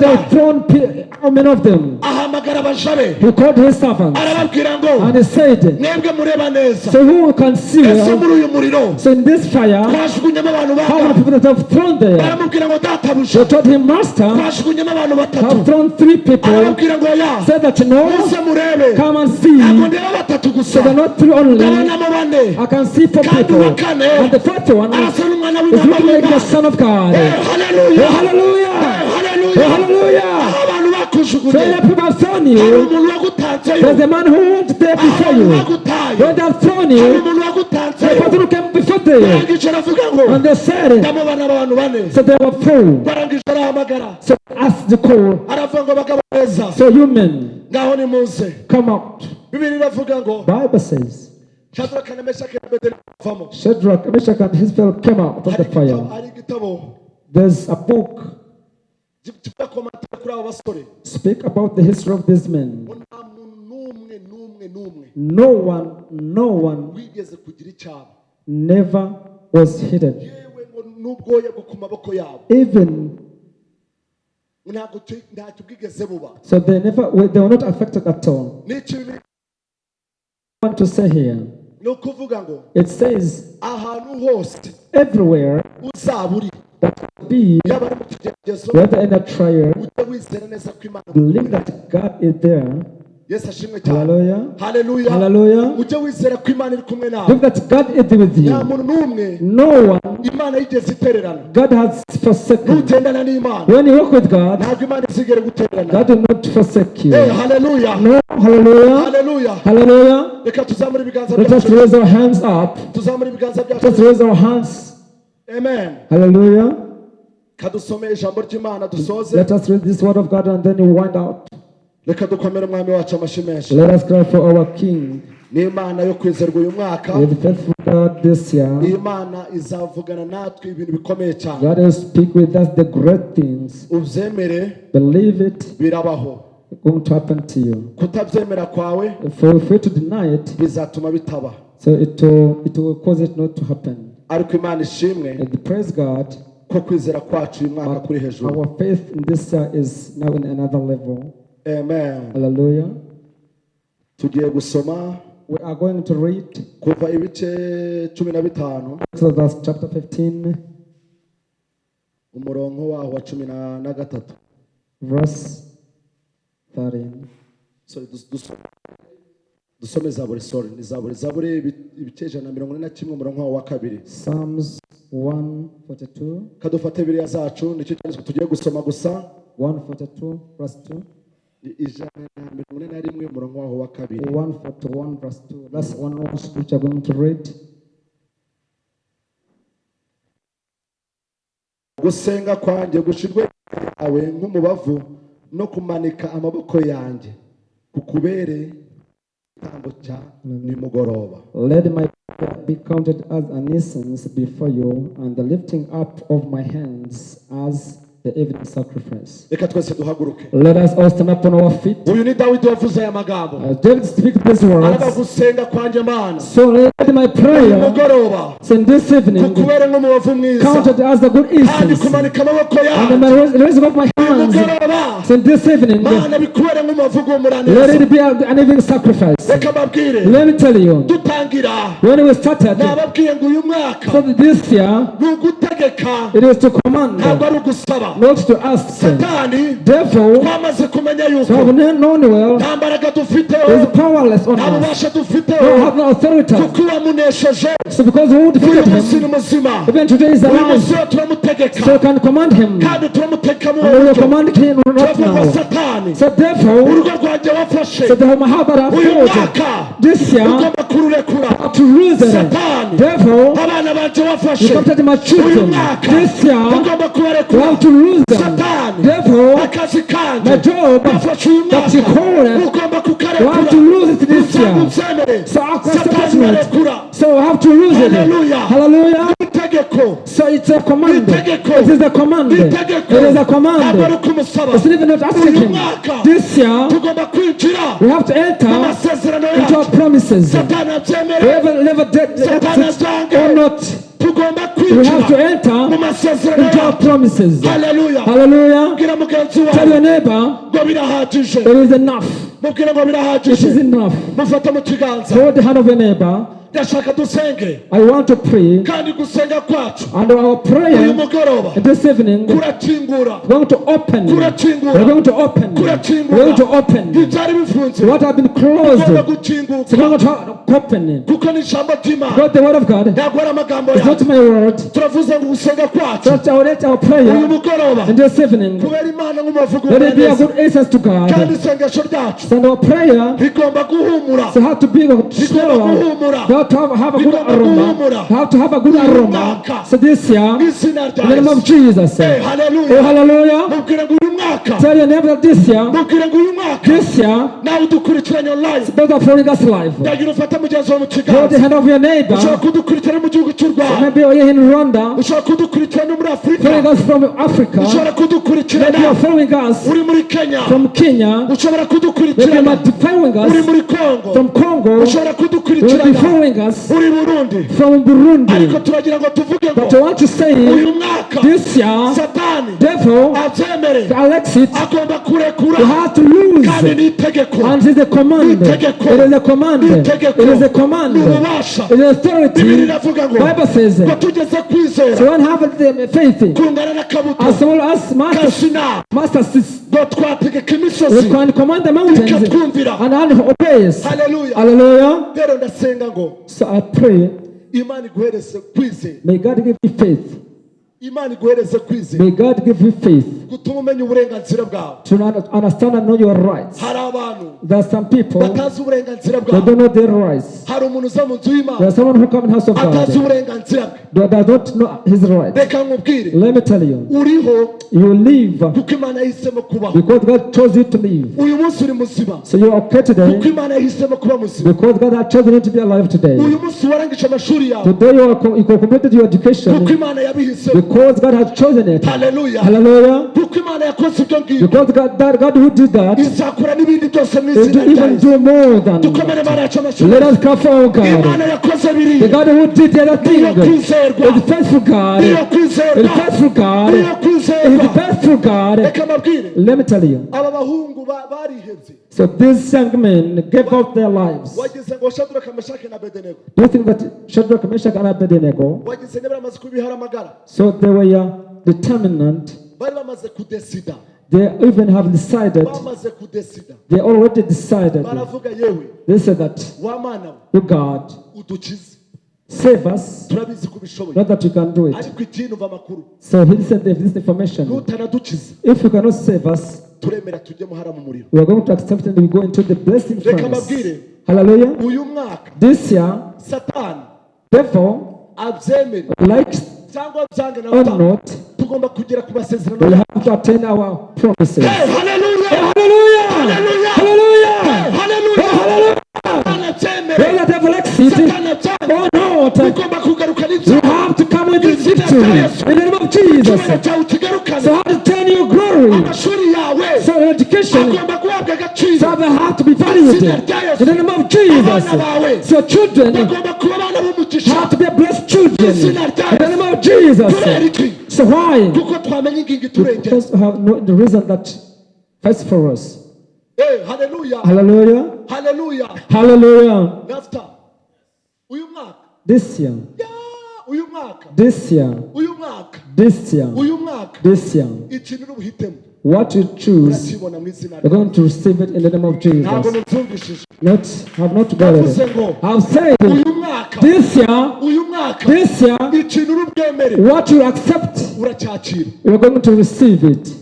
ahamagara abajabe arababwira ngo mwebwe mureba neza. Ese muri uyu muriro? Twashugunyemo abantu how many bata people that have thrown there? baramubwira ngo databuja twashugunyemo abantu batatu. arababwira ngo ya muze murebe? ntabwo ndeba batatu gusa. Only. I can see four people. And the fourth one is looking like the Son of God. Eh, haleluya Oh, hallelujah! Eh, Oh, haleluya hallelujah! abantu So bakujugunye the people thrown you. There's a man who went there before you. When they have thrown you, the person who came before them, and they said, so they were full. So ask the call. So you men, ngaho nimuze come out. Bible says, Shadrach and his fellow came out of the fire. There's a book. Speak about the history of these men. No one, no one never was hidden. Even so they never they were not affected at all. I want to say here it says, everywhere That will be, whether in a trial, believe that God is there. Yesu ashimwe cyane Hallelujah. haleluya Hallelujah. ujye wizera ko imana iri kumwe nawe Believe that God is with nta you. muntu n'umwe No one, imana yigeze itererana God has forsaken. nugendana n'imana When you walk with God, ntabwo imana izigere gutererana God will not forsake you. Eh, haleluya No, hallelujah. haleluya Hallelujah. reka tuzamure ibiganza Let us byacu raise our hands up. tuzamure ibiganza Let us byacu raise our hands. amen Hallelujah. kadusome ijambo ry'imana dusoze Let us read this word of God and then you wind out. Reka dukomere umwami wacu amashyi menshi Let us cry for our King. ni imana yo kwizerwa uyu mwaka With faithful God this year. iyi mana izavugana natwe ibintu bikomeye cyane God will speak with us the great things. ubyemere Believe it, birabaho going to happen to you. kutabyemera kwawe If you to deny it, bizatuma bitaba so it will, it will cause it not to happen. ariko imana ishimwe praise God, ko kwizera kwacu uyu mwaka kuri hejuru our faith in this year is now in another level. Amen. Hallelujah. tugiye gusoma We are going to read kuva ibice cumi na bitanu. Exodus chapter 15, umurongo waho wa cumi na gatatu verse 13. Sorry, dus- dus- dusome zaburi sorry. Ni zaburi. Zaburi ibi- ibice ijana na mirongo ine na kimwe umurongo waho wa kabiri. Psalms 142, kadufate biriya zacu ni cyo cyanditswe. Tugiye gusoma gusa. 142, verse 2, I- ijana na mirongo ine na rimwe umurongo waho wa kabiri 141, verse 2. That's one verse which I'm going to read. gusenga kwanjye gushirwe yawe nk'umubavu no kumanika amaboko yanjye kukubere igitambo cya nimugoroba Let my prayer be counted as an incense before you, and the lifting up of my hands as the evening sacrifice. reka twese duhaguruke. Let us all stand up on our feet. uyu ni dawidi wavuze aya magambo. As David speaks these words, gusenga kwanjye mana so let my prayer nimugoroba and this evening. Kukubere nk'umubavu mwiza. Counted as a good kandi incense, kumanika amaboko and yanjye my raise- up my hands. nimugoroba and this evening, mana bikubere nk'umubavu let w'umuraneza it be an evening sacrifice. reka mbabwire. Let me tell you, dutangira. When we started, nababwiye ngo uyu mwaka so this year, ni ugutegeka. it is to command, ntabwo ari ugusaba. Not to ask. satani Therefore, twamaze kumenya yuko have known well nta mbaraga dufiteho is powerless on nta us. bubasha No dufiteho have no authority. kuko uwamunesheje So because we uyu defeated munsi ni him, muzima even today is uyu alive. munsi wo turamutegeka So we can command him. kandi turamutegeka mu And we will buryo command him turavuga now. satani So therefore, urugo rwanjye wafashe so the I uyu mwaka this year ugomba kururekura to lose it. satani Therefore, abana banjye you wafashe captured my uyu children this year. ugomba You kubarekura have to kuuza devil na job katikula want to lose it this year. so our so we have to lose it. Hallelujah. So it's a command. It is a command. It is a command. It's even not asking. This year we have to enter into our promises. We have never did or not. we have to enter into our promises. Hallelujah. Hallelujah. Tell your neighbor, it is enough. It is enough. Hold the hand of your neighbor. Ndashaka dusenge I want to pray. kandi gusenga kwacu And our uyu prayer mugoroba this evening, we're kurakingura going to open. Kurakingura. We're going to open. We're kurakingura going to open. ibyari bifunze What have been closed. We're gukinguka going to open. kuko ni ijambo ry'imana God, the word of God. ntabwo ari amagambo It's not yawe my word. turavuze ngo gusenga kwacu Just our let our uyu prayer mugoroba and this evening. kubera imana nk'umuvugo Let it be a good incense to kandi God. isengesho ryacu And our prayer rigomba guhumura so have to be a rigomba guhumura now to have a good aroma. How to have a good aroma. So this year, in the name of Jesus. Hey, eh, hallelujah. Oh, hallelujah. Tell your neighbor that this year, this year, now dukurikiranye your life. It's better following us life. Ufata mugenzi wawe mu kiganza. Hold the hand of your neighbor. Ushobora kudukurikirana mu gihugu cy'u Rwanda. Maybe you're in Rwanda. Ushobora kudukurikirana no muri Africa. Following us from Africa. Ushobora kudukurikirana. Maybe you're following us. Uri muri Kenya. From Kenya. Ushobora kudukurikirana. Maybe you're following us. Uri muri Congo. From Congo. Ushobora kudukurikirana. We'll be following following us uri burundi from ariko Burundi. turagira ngo tuvuge But I want to say, uyu mwaka this year, satani Devil, abyemere to Alex it, agomba kurekura you have to lose. kandi ni itegeko And it is a command. It is a command. It is a command. Ni ububasha. It is authority. bibiri iravuga ngo Bible says, ngo tugeze kwizera so when have the faith kungana n'akabuto as well as master, kasina master Sis. ngo twategeka We can command the mountains and all obeys. hallelujah Hallelujah. rero ndasenga ngo So I pray, imana iguhereze kwizera may God give you faith. Imana iguhereze kwizera May God give you faith. Gutuma umenya uburenganzira bwawe. To understand and know your rights. hari abantu There are some people batazi uburenganzira they don't know their rights. hari umuntu uza mu nzu y'imana There's someone who come in house of atazi God uburenganzira bwe. Don't know his rights. reka nkubwire. Let me tell you, uriho you live kuko imana yahisemo kubaho. because God chose you to live. uyu munsi uri muzima. So you are okay kuko today imana yahisemo kuba muzima. because God has chosen you to be alive today. uyu munsi warangije amashuri yawe. Today you are you completed your kuko education imana yabihisemo because God has chosen it. Hallelujah. Hallelujah. Because God, that God who did that is even do more than that. Let us cover, oh God. The God who did a thing, is the faithful God. Is the faithful God. Is the faithful God. Let me tell you. So these young men gave up their lives. Do you think that Shadrach, Meshach, and Abednego? So they were uh, determined. They even have decided. They already decided. They said that. You God. Udukize save us, turabizi ko ubishoboye not that you can do it. ariko ikindi umva amakuru So he said this information. nutanadukiza If you cannot save us, turemera tujye muhara mu muriro we are going to accept and we go into the blessing Reka furnace. mbabwire. Hallelujah. uyu mwaka This year, satani therefore, abyemere like cyangwa byange na or not, tugomba kugera ku masezerano we have to attain our promises. Hey, haleluya Hallelujah! Hallelujah! Hallelujah! haleluya Hallelujah! satani abyemere Not, ugomba kugaruka you have to come with this victory. In the name of Jesus. So how to turn your glory. So your education, so they have to be valued in the name of Jesus. So children. Have to be blessed children. In the name of Jesus. So why? Because no, the reason that first for us. Hey, hallelujah. Hallelujah. Haleluya Hallelujah. nafta uyu mwaka. This year, ya uyu mwaka. This year, uyu mwaka. This year, uyu mwaka. This year, ikintu n'ubuhitemo what you choose, you're going to receive it in the name of Jesus. Not, have not got it. I've said mwaka. This year, this year, what you accept, you're going to receive it.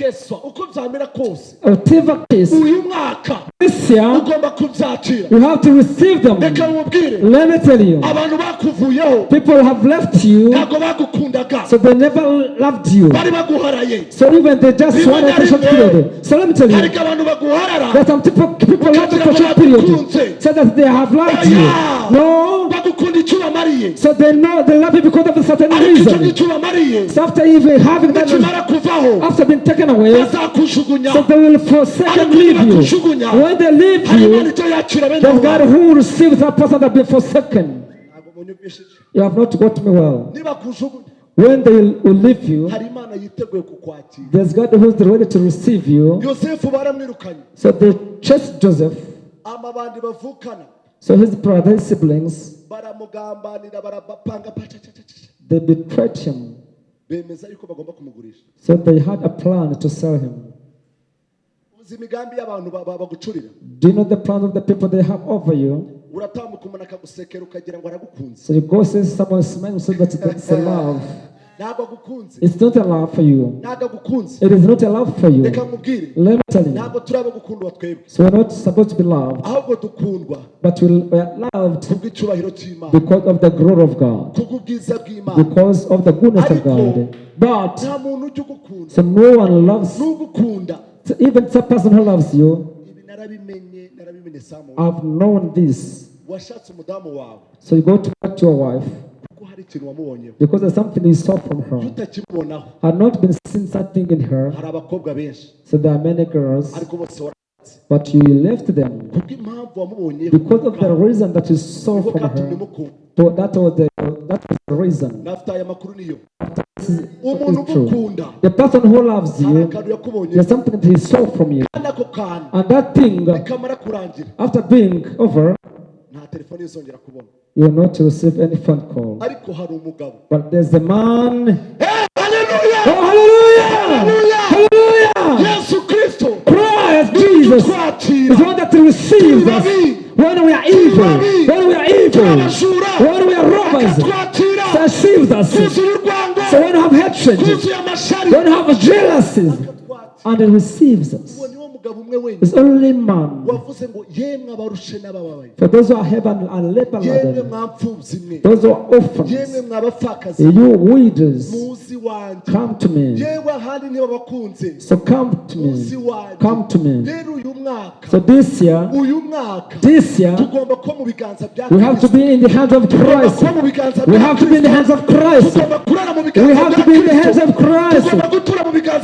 Keswa uko byamera kose. Whatever case, uyu mwaka this year, ugomba kubyakira you have to receive them. reka mubwire Let me tell you, abantu bakuvuyeho. People have left you, ntabwo bagukundaga. so they never loved you. bari baguharaye. So even they just wanted a short period. So let me tell you, ariko abantu baguharara. That some people, people love you for short period, so that they have loved you. No, bagukunda icyo ubamariye so they know they love you because of a certain reason. So after even having kuvaho. after being taken away, bazakujugunya so they will forsake and leave you. When they leave you, there's God who receives that person that been forsaken. You have not got me well. When they will leave you, there's God who's ready to receive you. So they chased Joseph. So his brothers, siblings, baramugambanira barabapanga pacacacaca they betrayed him. Bemeza yuko bagomba kumugurisha So they had a plan to sell him. uzi imigambi y'abantu ba- ba- bagucurira Do you know the plans of the people they have over you? uratambuka umuntu akagusekera ukagira ngo aragukunze So you go say someone smiles so that that's [laughs] love. It's not a love for you. It is not a love for you. Let me tell you. ntabwo turi abo gukundwa twebwe. So we're not supposed to be loved, but we are loved because of the glory of God, because of the goodness of God. But nta muntu ujya ugukunda. so no one loves, so even the person who loves you. ibi narabimenye narabimenye samu I've known this. washatse umudamu wawe. So you go to to your wife kuko hari ikintu wamubonyeho because there's something you saw from her. Had not? Been seen something in her. hari abakobwa benshi So there are many girls, ariko bose wara- but you left them. Because of the reason that you saw from her. So that was the that was the reason. The person who loves you, there's something that he saw from you. kandi ako kantu And that thing, after being over, nta telefone izongera kubona you will not receive any phone call. ariko hari umugabo. But there's a man. haleluya Oh, hallelujah! Hallelujah! yesu kristo! Christ Jesus. is the one that receives us. when we are evil, when we are evil, when we are robbers. twakira Receives us. So when you have hatred, when you have jealousies, and he receives us is only man. For those who are heaven and leper those who are orphans, you widows, come to me. So come to me. Come to me. So this year, this year, we have to be in the hands of Christ. We have to be in the hands of Christ. We have to be in the hands of Christ.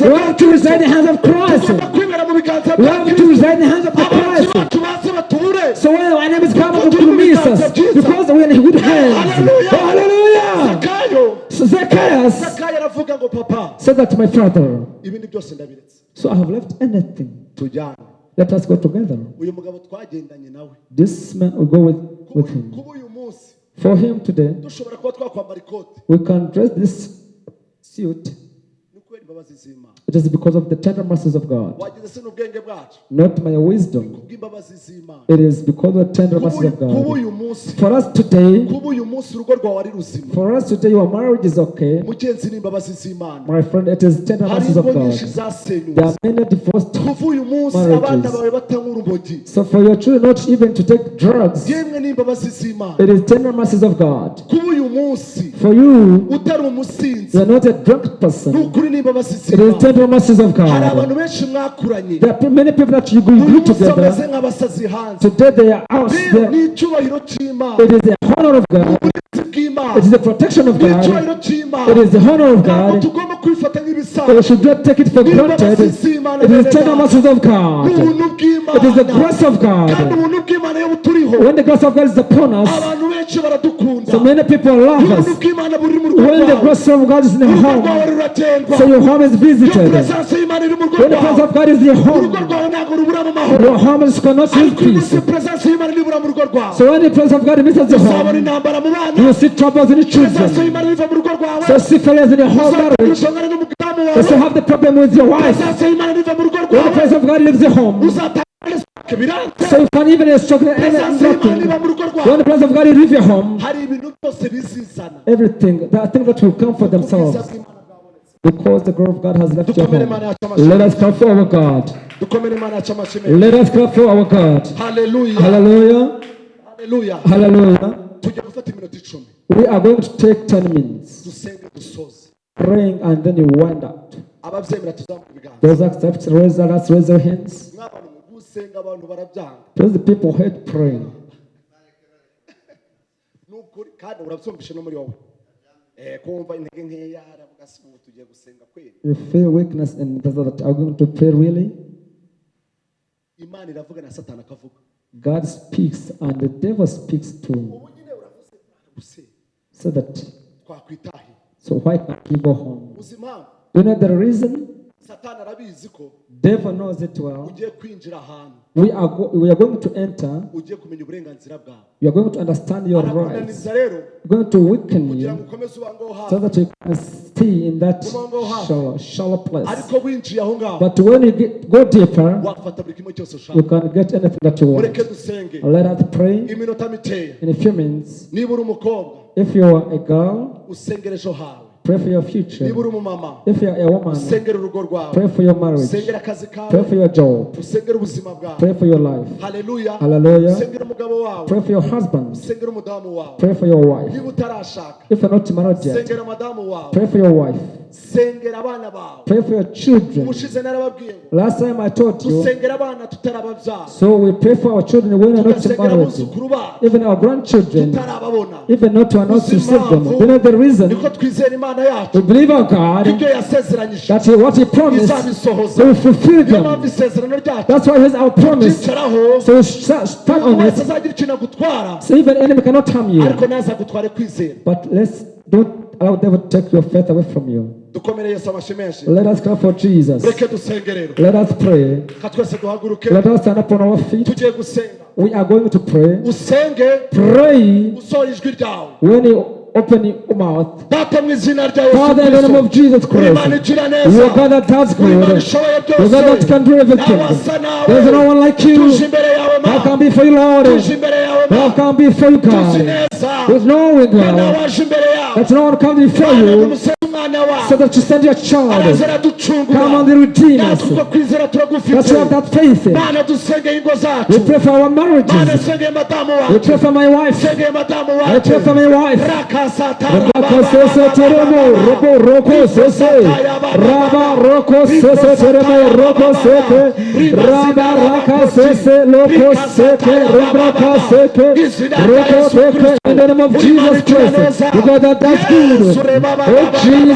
We have to reside in the hands of Christ. Tugomba kwibera mu biganza We bya have to Kristo reside in the hands of the Christ. So when our is coming to miss us, because we're in good hands. Hallelujah. Oh, hallelujah. So Zacchaeus said that my father. So I have left anything. Let us go together. This man will go with, with him. For him today, we can dress this suit. It is because of the tender mercies of God. Not my wisdom. It is because of the tender mercies of God. For us today, for us today, your marriage is okay. My friend, it is tender mercies of God. There are many divorced marriages. So for your children not even to take drugs, it is tender mercies of God. For you, you are not a drunk person. It is tender mercies of God. There are many people that you grew together. Today they are out there. It is the honor of God. It is the protection of God. It is the honor of God. We should not take it for granted. It is tender mercies of God. It is the grace of God. When the grace of God is upon us, so many people love us. When the grace of God is in rwawe home, so your home is visited. When the presence of God is your home, your home is cannot live peace. So when the presence of God visits your home, you see troubles in the children. So see failures in your whole marriage. So you have the problem with your wife. When the presence of God leaves your home, so you can even struggle and nothing. When the presence of God leaves your home, everything, the things that will come for themselves. Because the glory of God has left your home. Let us clap for our God. Let us clap for our God. Hallelujah. Hallelujah. iminota icumi We are going to take 10 minutes praying and then you wind up. Those accept, raise, let's raise your hands. Those the people hate praying. [laughs] Eh, you feel weakness and does that are going to pray really? imana iravuga na satani akavuga God speaks and the devil speaks too. ubu nyine uravuze guse So that so why can't we go home? impamvu You know the reason? Satani arabizi ko Devil knows it well. ugiye kwinjira ahantu We are go- we are going to enter. ugiye kumenya uburenganzira bwawe You are going to understand your rights. rero going to weaken you so that you can stay in that shallow, shallow place. ariko winjiye aho ngaho But when you get, go deeper, wafata buri kimwe cyose you ushaka can get anything that you mureke want. dusenge Let us pray iminota mikeya in a few minutes. niba uri umukobwa If you are a girl, usengere ejo hawe pray for your future. niba uri umumama If you are a woman, urugo rwawe pray for your marriage. akazi Pray for your job. usengere ubuzima bwawe Pray for your life. haleluya Hallelujah. umugabo wawe Pray for your husband. usengere umudamu wawe Pray for your wife. niba utarashaka If you're not married yet, usengere madamu wawe pray for your wife. Sengera abana bawe Pray for your children. ubushize narababwiye Last time I taught you, dusengera abana tutarababyara so we pray for our children when we are not married. Even our grandchildren, tutarababona even not to not to save them. You know the reason? niko twizera imana yacu We believe our God ibyo yasezeranyije that he, what he promised, he will fulfill them. That's why here's our promise. So sta- stand on it. azagira ikintu agutwara So even enemy cannot harm you. ariko ntazagutware kwizera But let's don't allow devil to take your faith away from you. dukomere yesu amashyi menshi Let us clap for Jesus. reke dusenge rero Let us pray. ka twese duhaguruke Let us stand up on our feet. tugiye gusenga We are going to pray. usenge Pray usohora ijwi ryawe when you open your mouth. Father, in the name of Jesus Christ, igira you neza are God that does good. ishoboye You are God that can do everything. ntawasa nawe There is no one like you. How ma can be for you, Lord? How ma can be for you, God? There's no window that's not going to come before you. So that you send your child. Come the redeem us. That you have that faith We pray for our marriages. We pray for my wife. I pray for my wife. Roko sese teremo, roko roko sese, raba roko sese teremo, roko seke, raba raka sese, loko seke, raka seke, roko seke, in the name of Jesus Christ, because that that's good. Oh Jesus,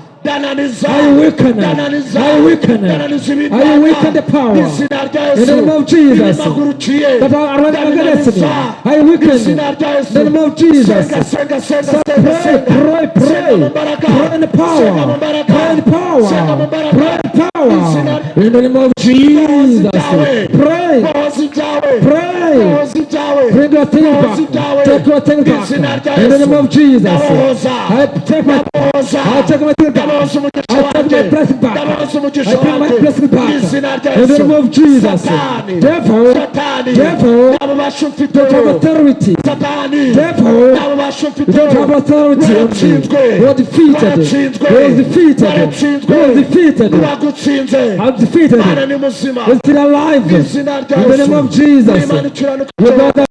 dananiza I weaken it. I weaken it. I weaken the power. In the name of Jesus. That are running against me. I weaken it. In the name of Jesus. So pray, pray, pray. Pray in the power. Pray in the power. Pray in the power. In the name of Jesus. Pray. Pray. Bring your thing back. Take your thing back. In the name of Jesus. I take my. I take my thing back. I take my blessing back. I take my blessing back. In the name of Jesus. Devil, devil, ufite don't have authority. Devil, You don't have authority on me. You are defeated. You are defeated. You are defeated. wagutsinze I'm defeated. We're still alive. In the name of Jesus. You got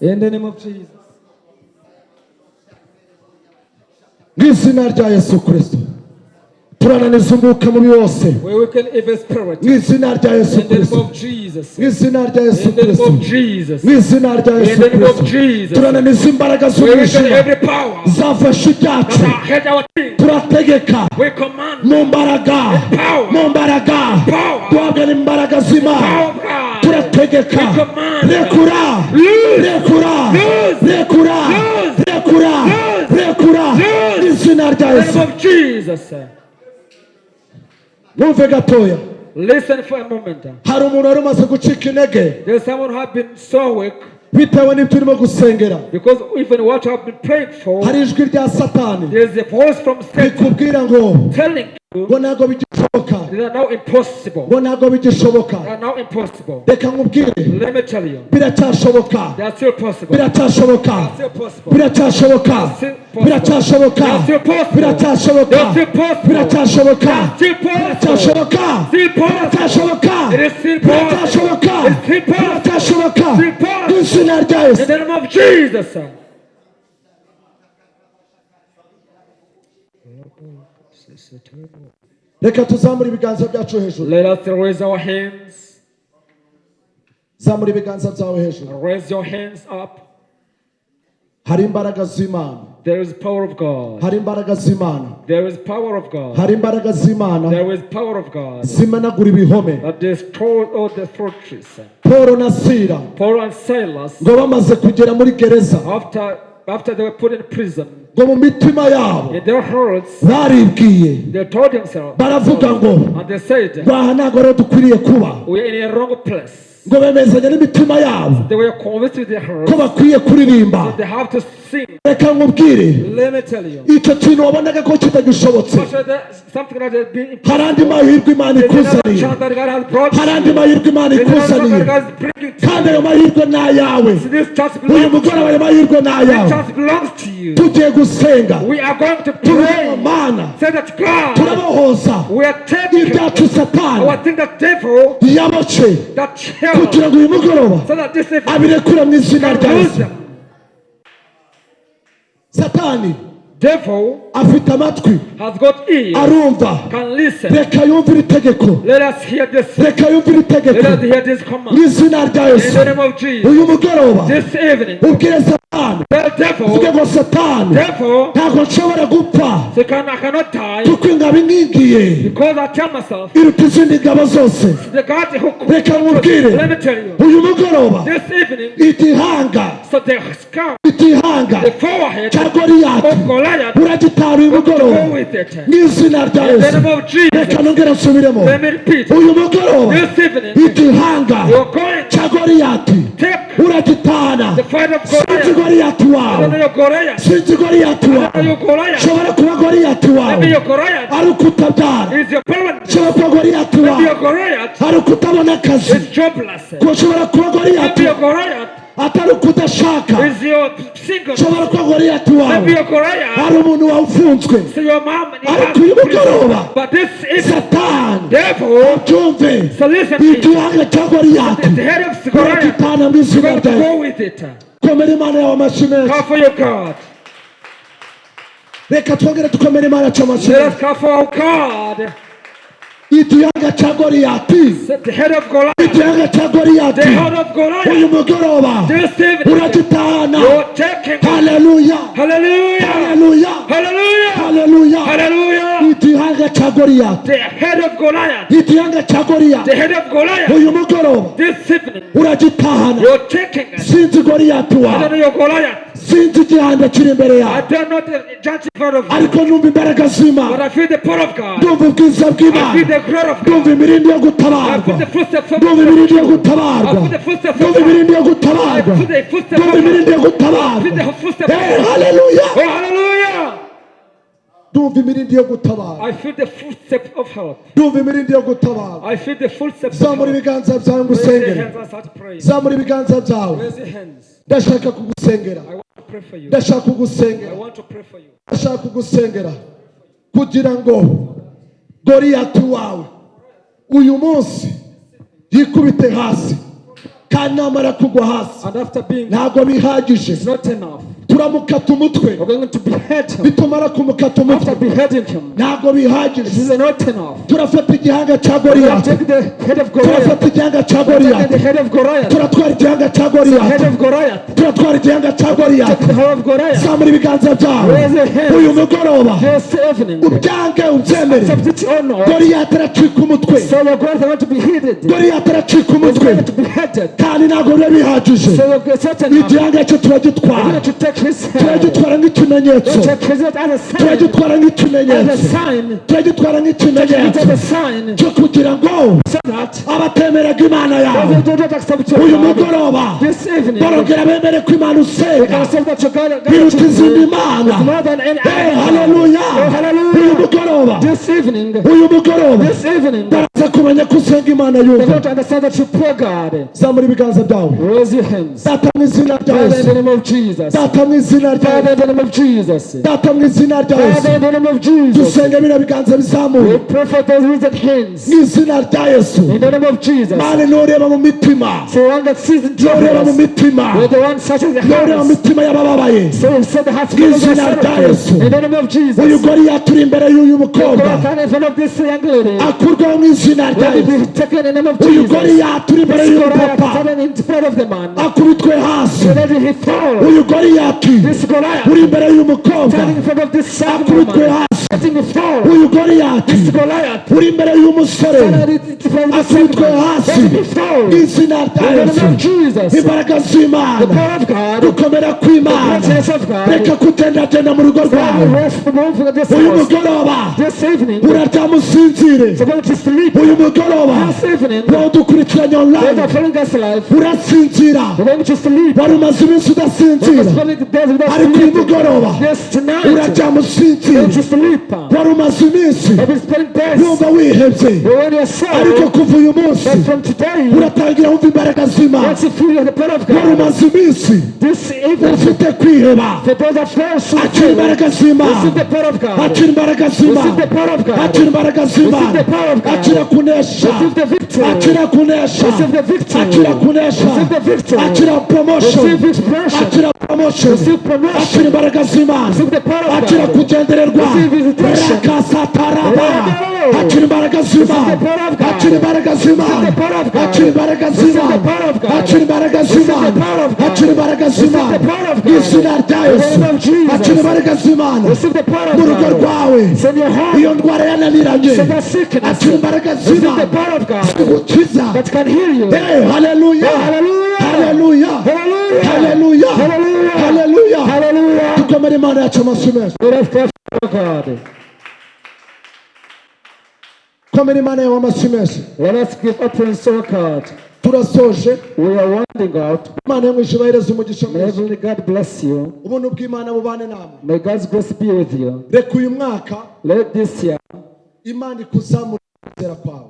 In the name of Jesus. Give Sinergia Jesus Christ. Turananiza umwuka mubi wose mu izina rya yesu kirisito mu izina rya yesu kirisito mu izina rya yesu kirisito turananiza imbaraga z'umwijima. zafashe ibyacu. Turategeka. Mu mbaraga. mu mbaraga. Duhabwa n'imbaraga z'imana. Turategeka. Rekura. Rekura. Rekura. Rekura. Rekura. Mu izina rya yesu. Mwumve gatoya Listen for a moment. hari umuntu wari umaze gucika intege. Bitewe n'ibyo urimo gusengera. Hari ijwi rya satani. rikubwira ngo ngo ntabwo bigishoboka ngo ntabwo bigishoboka reka nkubwire biracyashoboka biracyashoboka biracyashoboka biracyashoboka biracyashoboka biracyashoboka biracyashoboka biracyashoboka biracyashoboka biracyashoboka mu izina rya yesu the name of Jesus. Reka tuzamure ibiganza byacu hejuru Let us raise our hands. zamura ibiganza byawe hejuru Raise your hands up. hari imbaraga z'imana There is power of God. hari imbaraga z'imana There is power of God. hari imbaraga z'imana There is power of God zimenagura ibihome that destroys all the fortress. paul na sira Paul and Silas, ngo bamaze kugera muri gereza after after they were put in prison, ngo mu mitima yabo. baribwiye. baravuga ngo and they said, ngo aha ntabwo rero dukwiriye kuba ngo bemezanya n'imitima yabo. Ko bakwiye kuririmba. Reka nkubwire. Icyo kintu wabonaga ko kitagishobotse hari andi mahirwe imana ikuzaniye. hari andi mahirwe imana ikuzaniye. kandi ayo mahirwe ni ayawe. Uyu mugoroba ayo mahirwe ni ayawe tugiye gusenga turabona mana turabohoza ibyacu satani yabace kugira ngo uyu mugoroba. Abirekura mu izina rya satani. Devil afite amatwi. Arumva. Reka yumvire itegeko reka yumvire itegeko mu izina rya yesu. uyu mugoroba ubwire satani. Uvuge ngo satani. ntabwo nshobora gupfa. Kuko ingabo inkingiye iruta izindi ngabo zose. reka nkubwire. uyu mugoroba igihanga igihanga cya of goliyati saa y'umugoroba mu izina rya yesu reka nongere nsubiremo. Uyu mugoroba igihanga cya goriyati uragitahana sinzi goriyati wawe sinzi goriyati wawe shobora kuba goriyati wawe ari ukutabyara shobora kuba goriyati wawe ari ukutabona akazi ushobora kuba goriyati atari ukudashaka ushobora kuba goriyati wawe ari umuntu wawufunzwe ariko uyu mugoroba satani abyumve igihanga cya goriyati urakitana mu izina ryawe komera imana yawe amashyi meza reka twongere dukomere imana yacu amashyi ikiyaga cya goriyati ikiyaga cya goriyati uyu mugoroba. Uragitahana haleluya haleluya haleluya ikiyaga cya goriyati ikiyaga cya goriyati uyu mugoroba. Uragitahana sinzi goriyati wawe sinzi igihanda kiri imbere yawe ariko numva imbaraga z'imana ndumva ubwiza bw'imana ndumva imirindi yo gutabarwa ndumva imirindi yo gutabarwa ndumva imirindi yo gutabarwa ndumva imirindi yo gutabarwa haleluya ndumva imirindi yo help. ndumva imirindi yo of zamura ibiganza byawe ngo Raise your usengere hands and start praying. zamura ibiganza byawe ndashaka kugusengera Ndashaka kugusengera. Ndashaka kugusengera. Kugira ngo goriyati wawe uyu munsi yikubite hasi. Kandi namara kugwa hasi. Ntabwo bihagije. Turamukata umutwe nitumara kumukata umutwe. Ntabwo bihagije. Turafata igihanga cya goriyati turafata igihanga cya goriyati turatwara igihanga cya goriyati turatwara igihanga cya goriyati zamura ibiganza byawe. Uyu mugoroba. Ubyange ubyemere. Goriyati aracika umutwe. Goriyati aracika umutwe. kandi ntabwo biba bihagije. Igihanga cye turagitwara turagitwara nk'ikimenyetso. Turagitwara nk'ikimenyetso. Turagitwara nk'ikimenyetso. Cyo kugira ngo abatemeraga imana yawe. Uyu mugoroba barongera bemere ko imana usenga biruta izindi mana. Haleluya eh, uyu mugoroba. Uyu baraza kumenya ko usenga imana yumva. Zamura ibiganza byawe. Data mu izina rya yesu data mu izina rya yesu data mu izina rya yesu dusenge bino biganza bizamuye. Mu izina rya yesu. Mani ntureba mu mitima. Ntureba mu mitima. ntureba mu mitima y'abababaye. Mu izina rya Yesu. Uyu goriyati uri imbere y'uyu mukobwa? akurwaho mu izina izina rya Let it yesu be taken in the name of uyu goriyati uri imbere y'umupapa akubitwe hasi. Uyu goriyati uri imbere y'umukobwa akubitwe hasi. Uyu goriyati uri imbere y'umusore akubitwe hasi. Izina rya In the yesu name of Jesus. imbaraga z'imana. The kw'imana. reka kugendagenda mu rugo rwawe. uyu mugoroba. This evening. uyu mugoroba wadukurikiranira online urasinzira wari umaze iminsi udasinzira ariko uyu mugoroba uraryama usinzira wari umaze iminsi wumva wihebye ariko kuva uyu munsi uratangira wumva imbaraga z'imana wari umaze iminsi ufite kwiheba akira imbaraga z'imana akira imbaraga z'imana akira imbaraga z'imana akira akira kunesha akira kunesha akira kunesha akira promotion akira promotion akira imbaraga z'imana akira kugendererwa rakasataraba akira imbaraga z'imana akira imbaraga z'imana akira imbaraga z'imana akira imbaraga z'imana akira imbaraga z'imana izina rya yesu akira imbaraga z'imana mu rugo rwawe iyo ndwara yananiranye akira imbaraga mzima kukuchiza haleluya haleluya haleluya haleluya haleluya tukomere imana yacu amasumo yacu komera imana yawe amasumo yacu turasoje imana yo mu ijuru ahereza umugisha mwiza ubuntu bw'imana bubane namwe reka uyu mwaka imana ikuzamura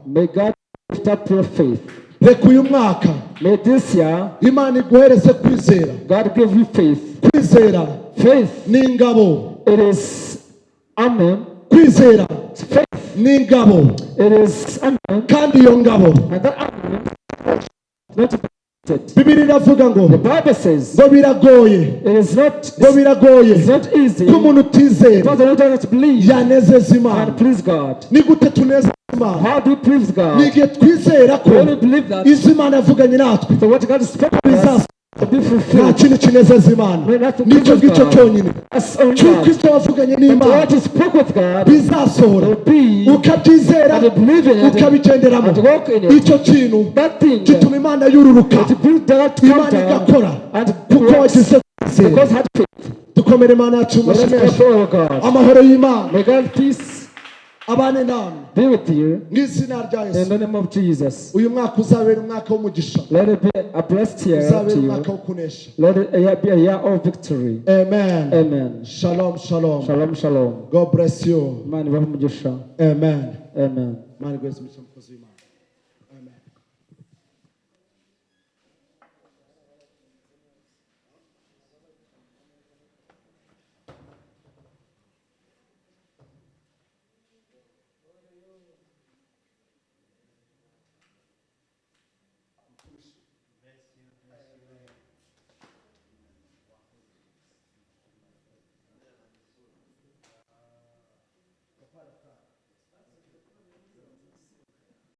may God lift up your faith. reka uyu mwaka May this year, imana iguhereze kwizera. God give you faith. kwizera. Faith, ni ingabo it is Amen. kwizera. Faith, ni ingabo it is Amen. kandi iyo ngabo Bibiri iravuga ngo ngo biragoye. Ngo biragoye. Ko umuntu utizera yanezeza imana ni gute tunezeza imana ni igihe twizera ko izo imana yavuganye natwe. So nta kintu kinezeza imana ni cyo ngicyo cyonyine cy'uko ibyo wavuganye n'imana bizasohora ukabyizera ukabigenderamo icyo kintu gituma imana yururuka. Imana igakora. kuko wagize kwizera dukomere imana yacu us amashyi amahoro y'imana. Abane be with you mu izina rya in the name of Jesus. uyu mwaka uzabera umwaka w'umugisha Let it be a blessed year uzabera to umwaka you. wo kunesha Let it be a year of victory. amen Amen. shalom shalom Shalom, shalom. god bless you Imana ibahe umugisha. amen Amen. imana igweze umugisha mukozi amen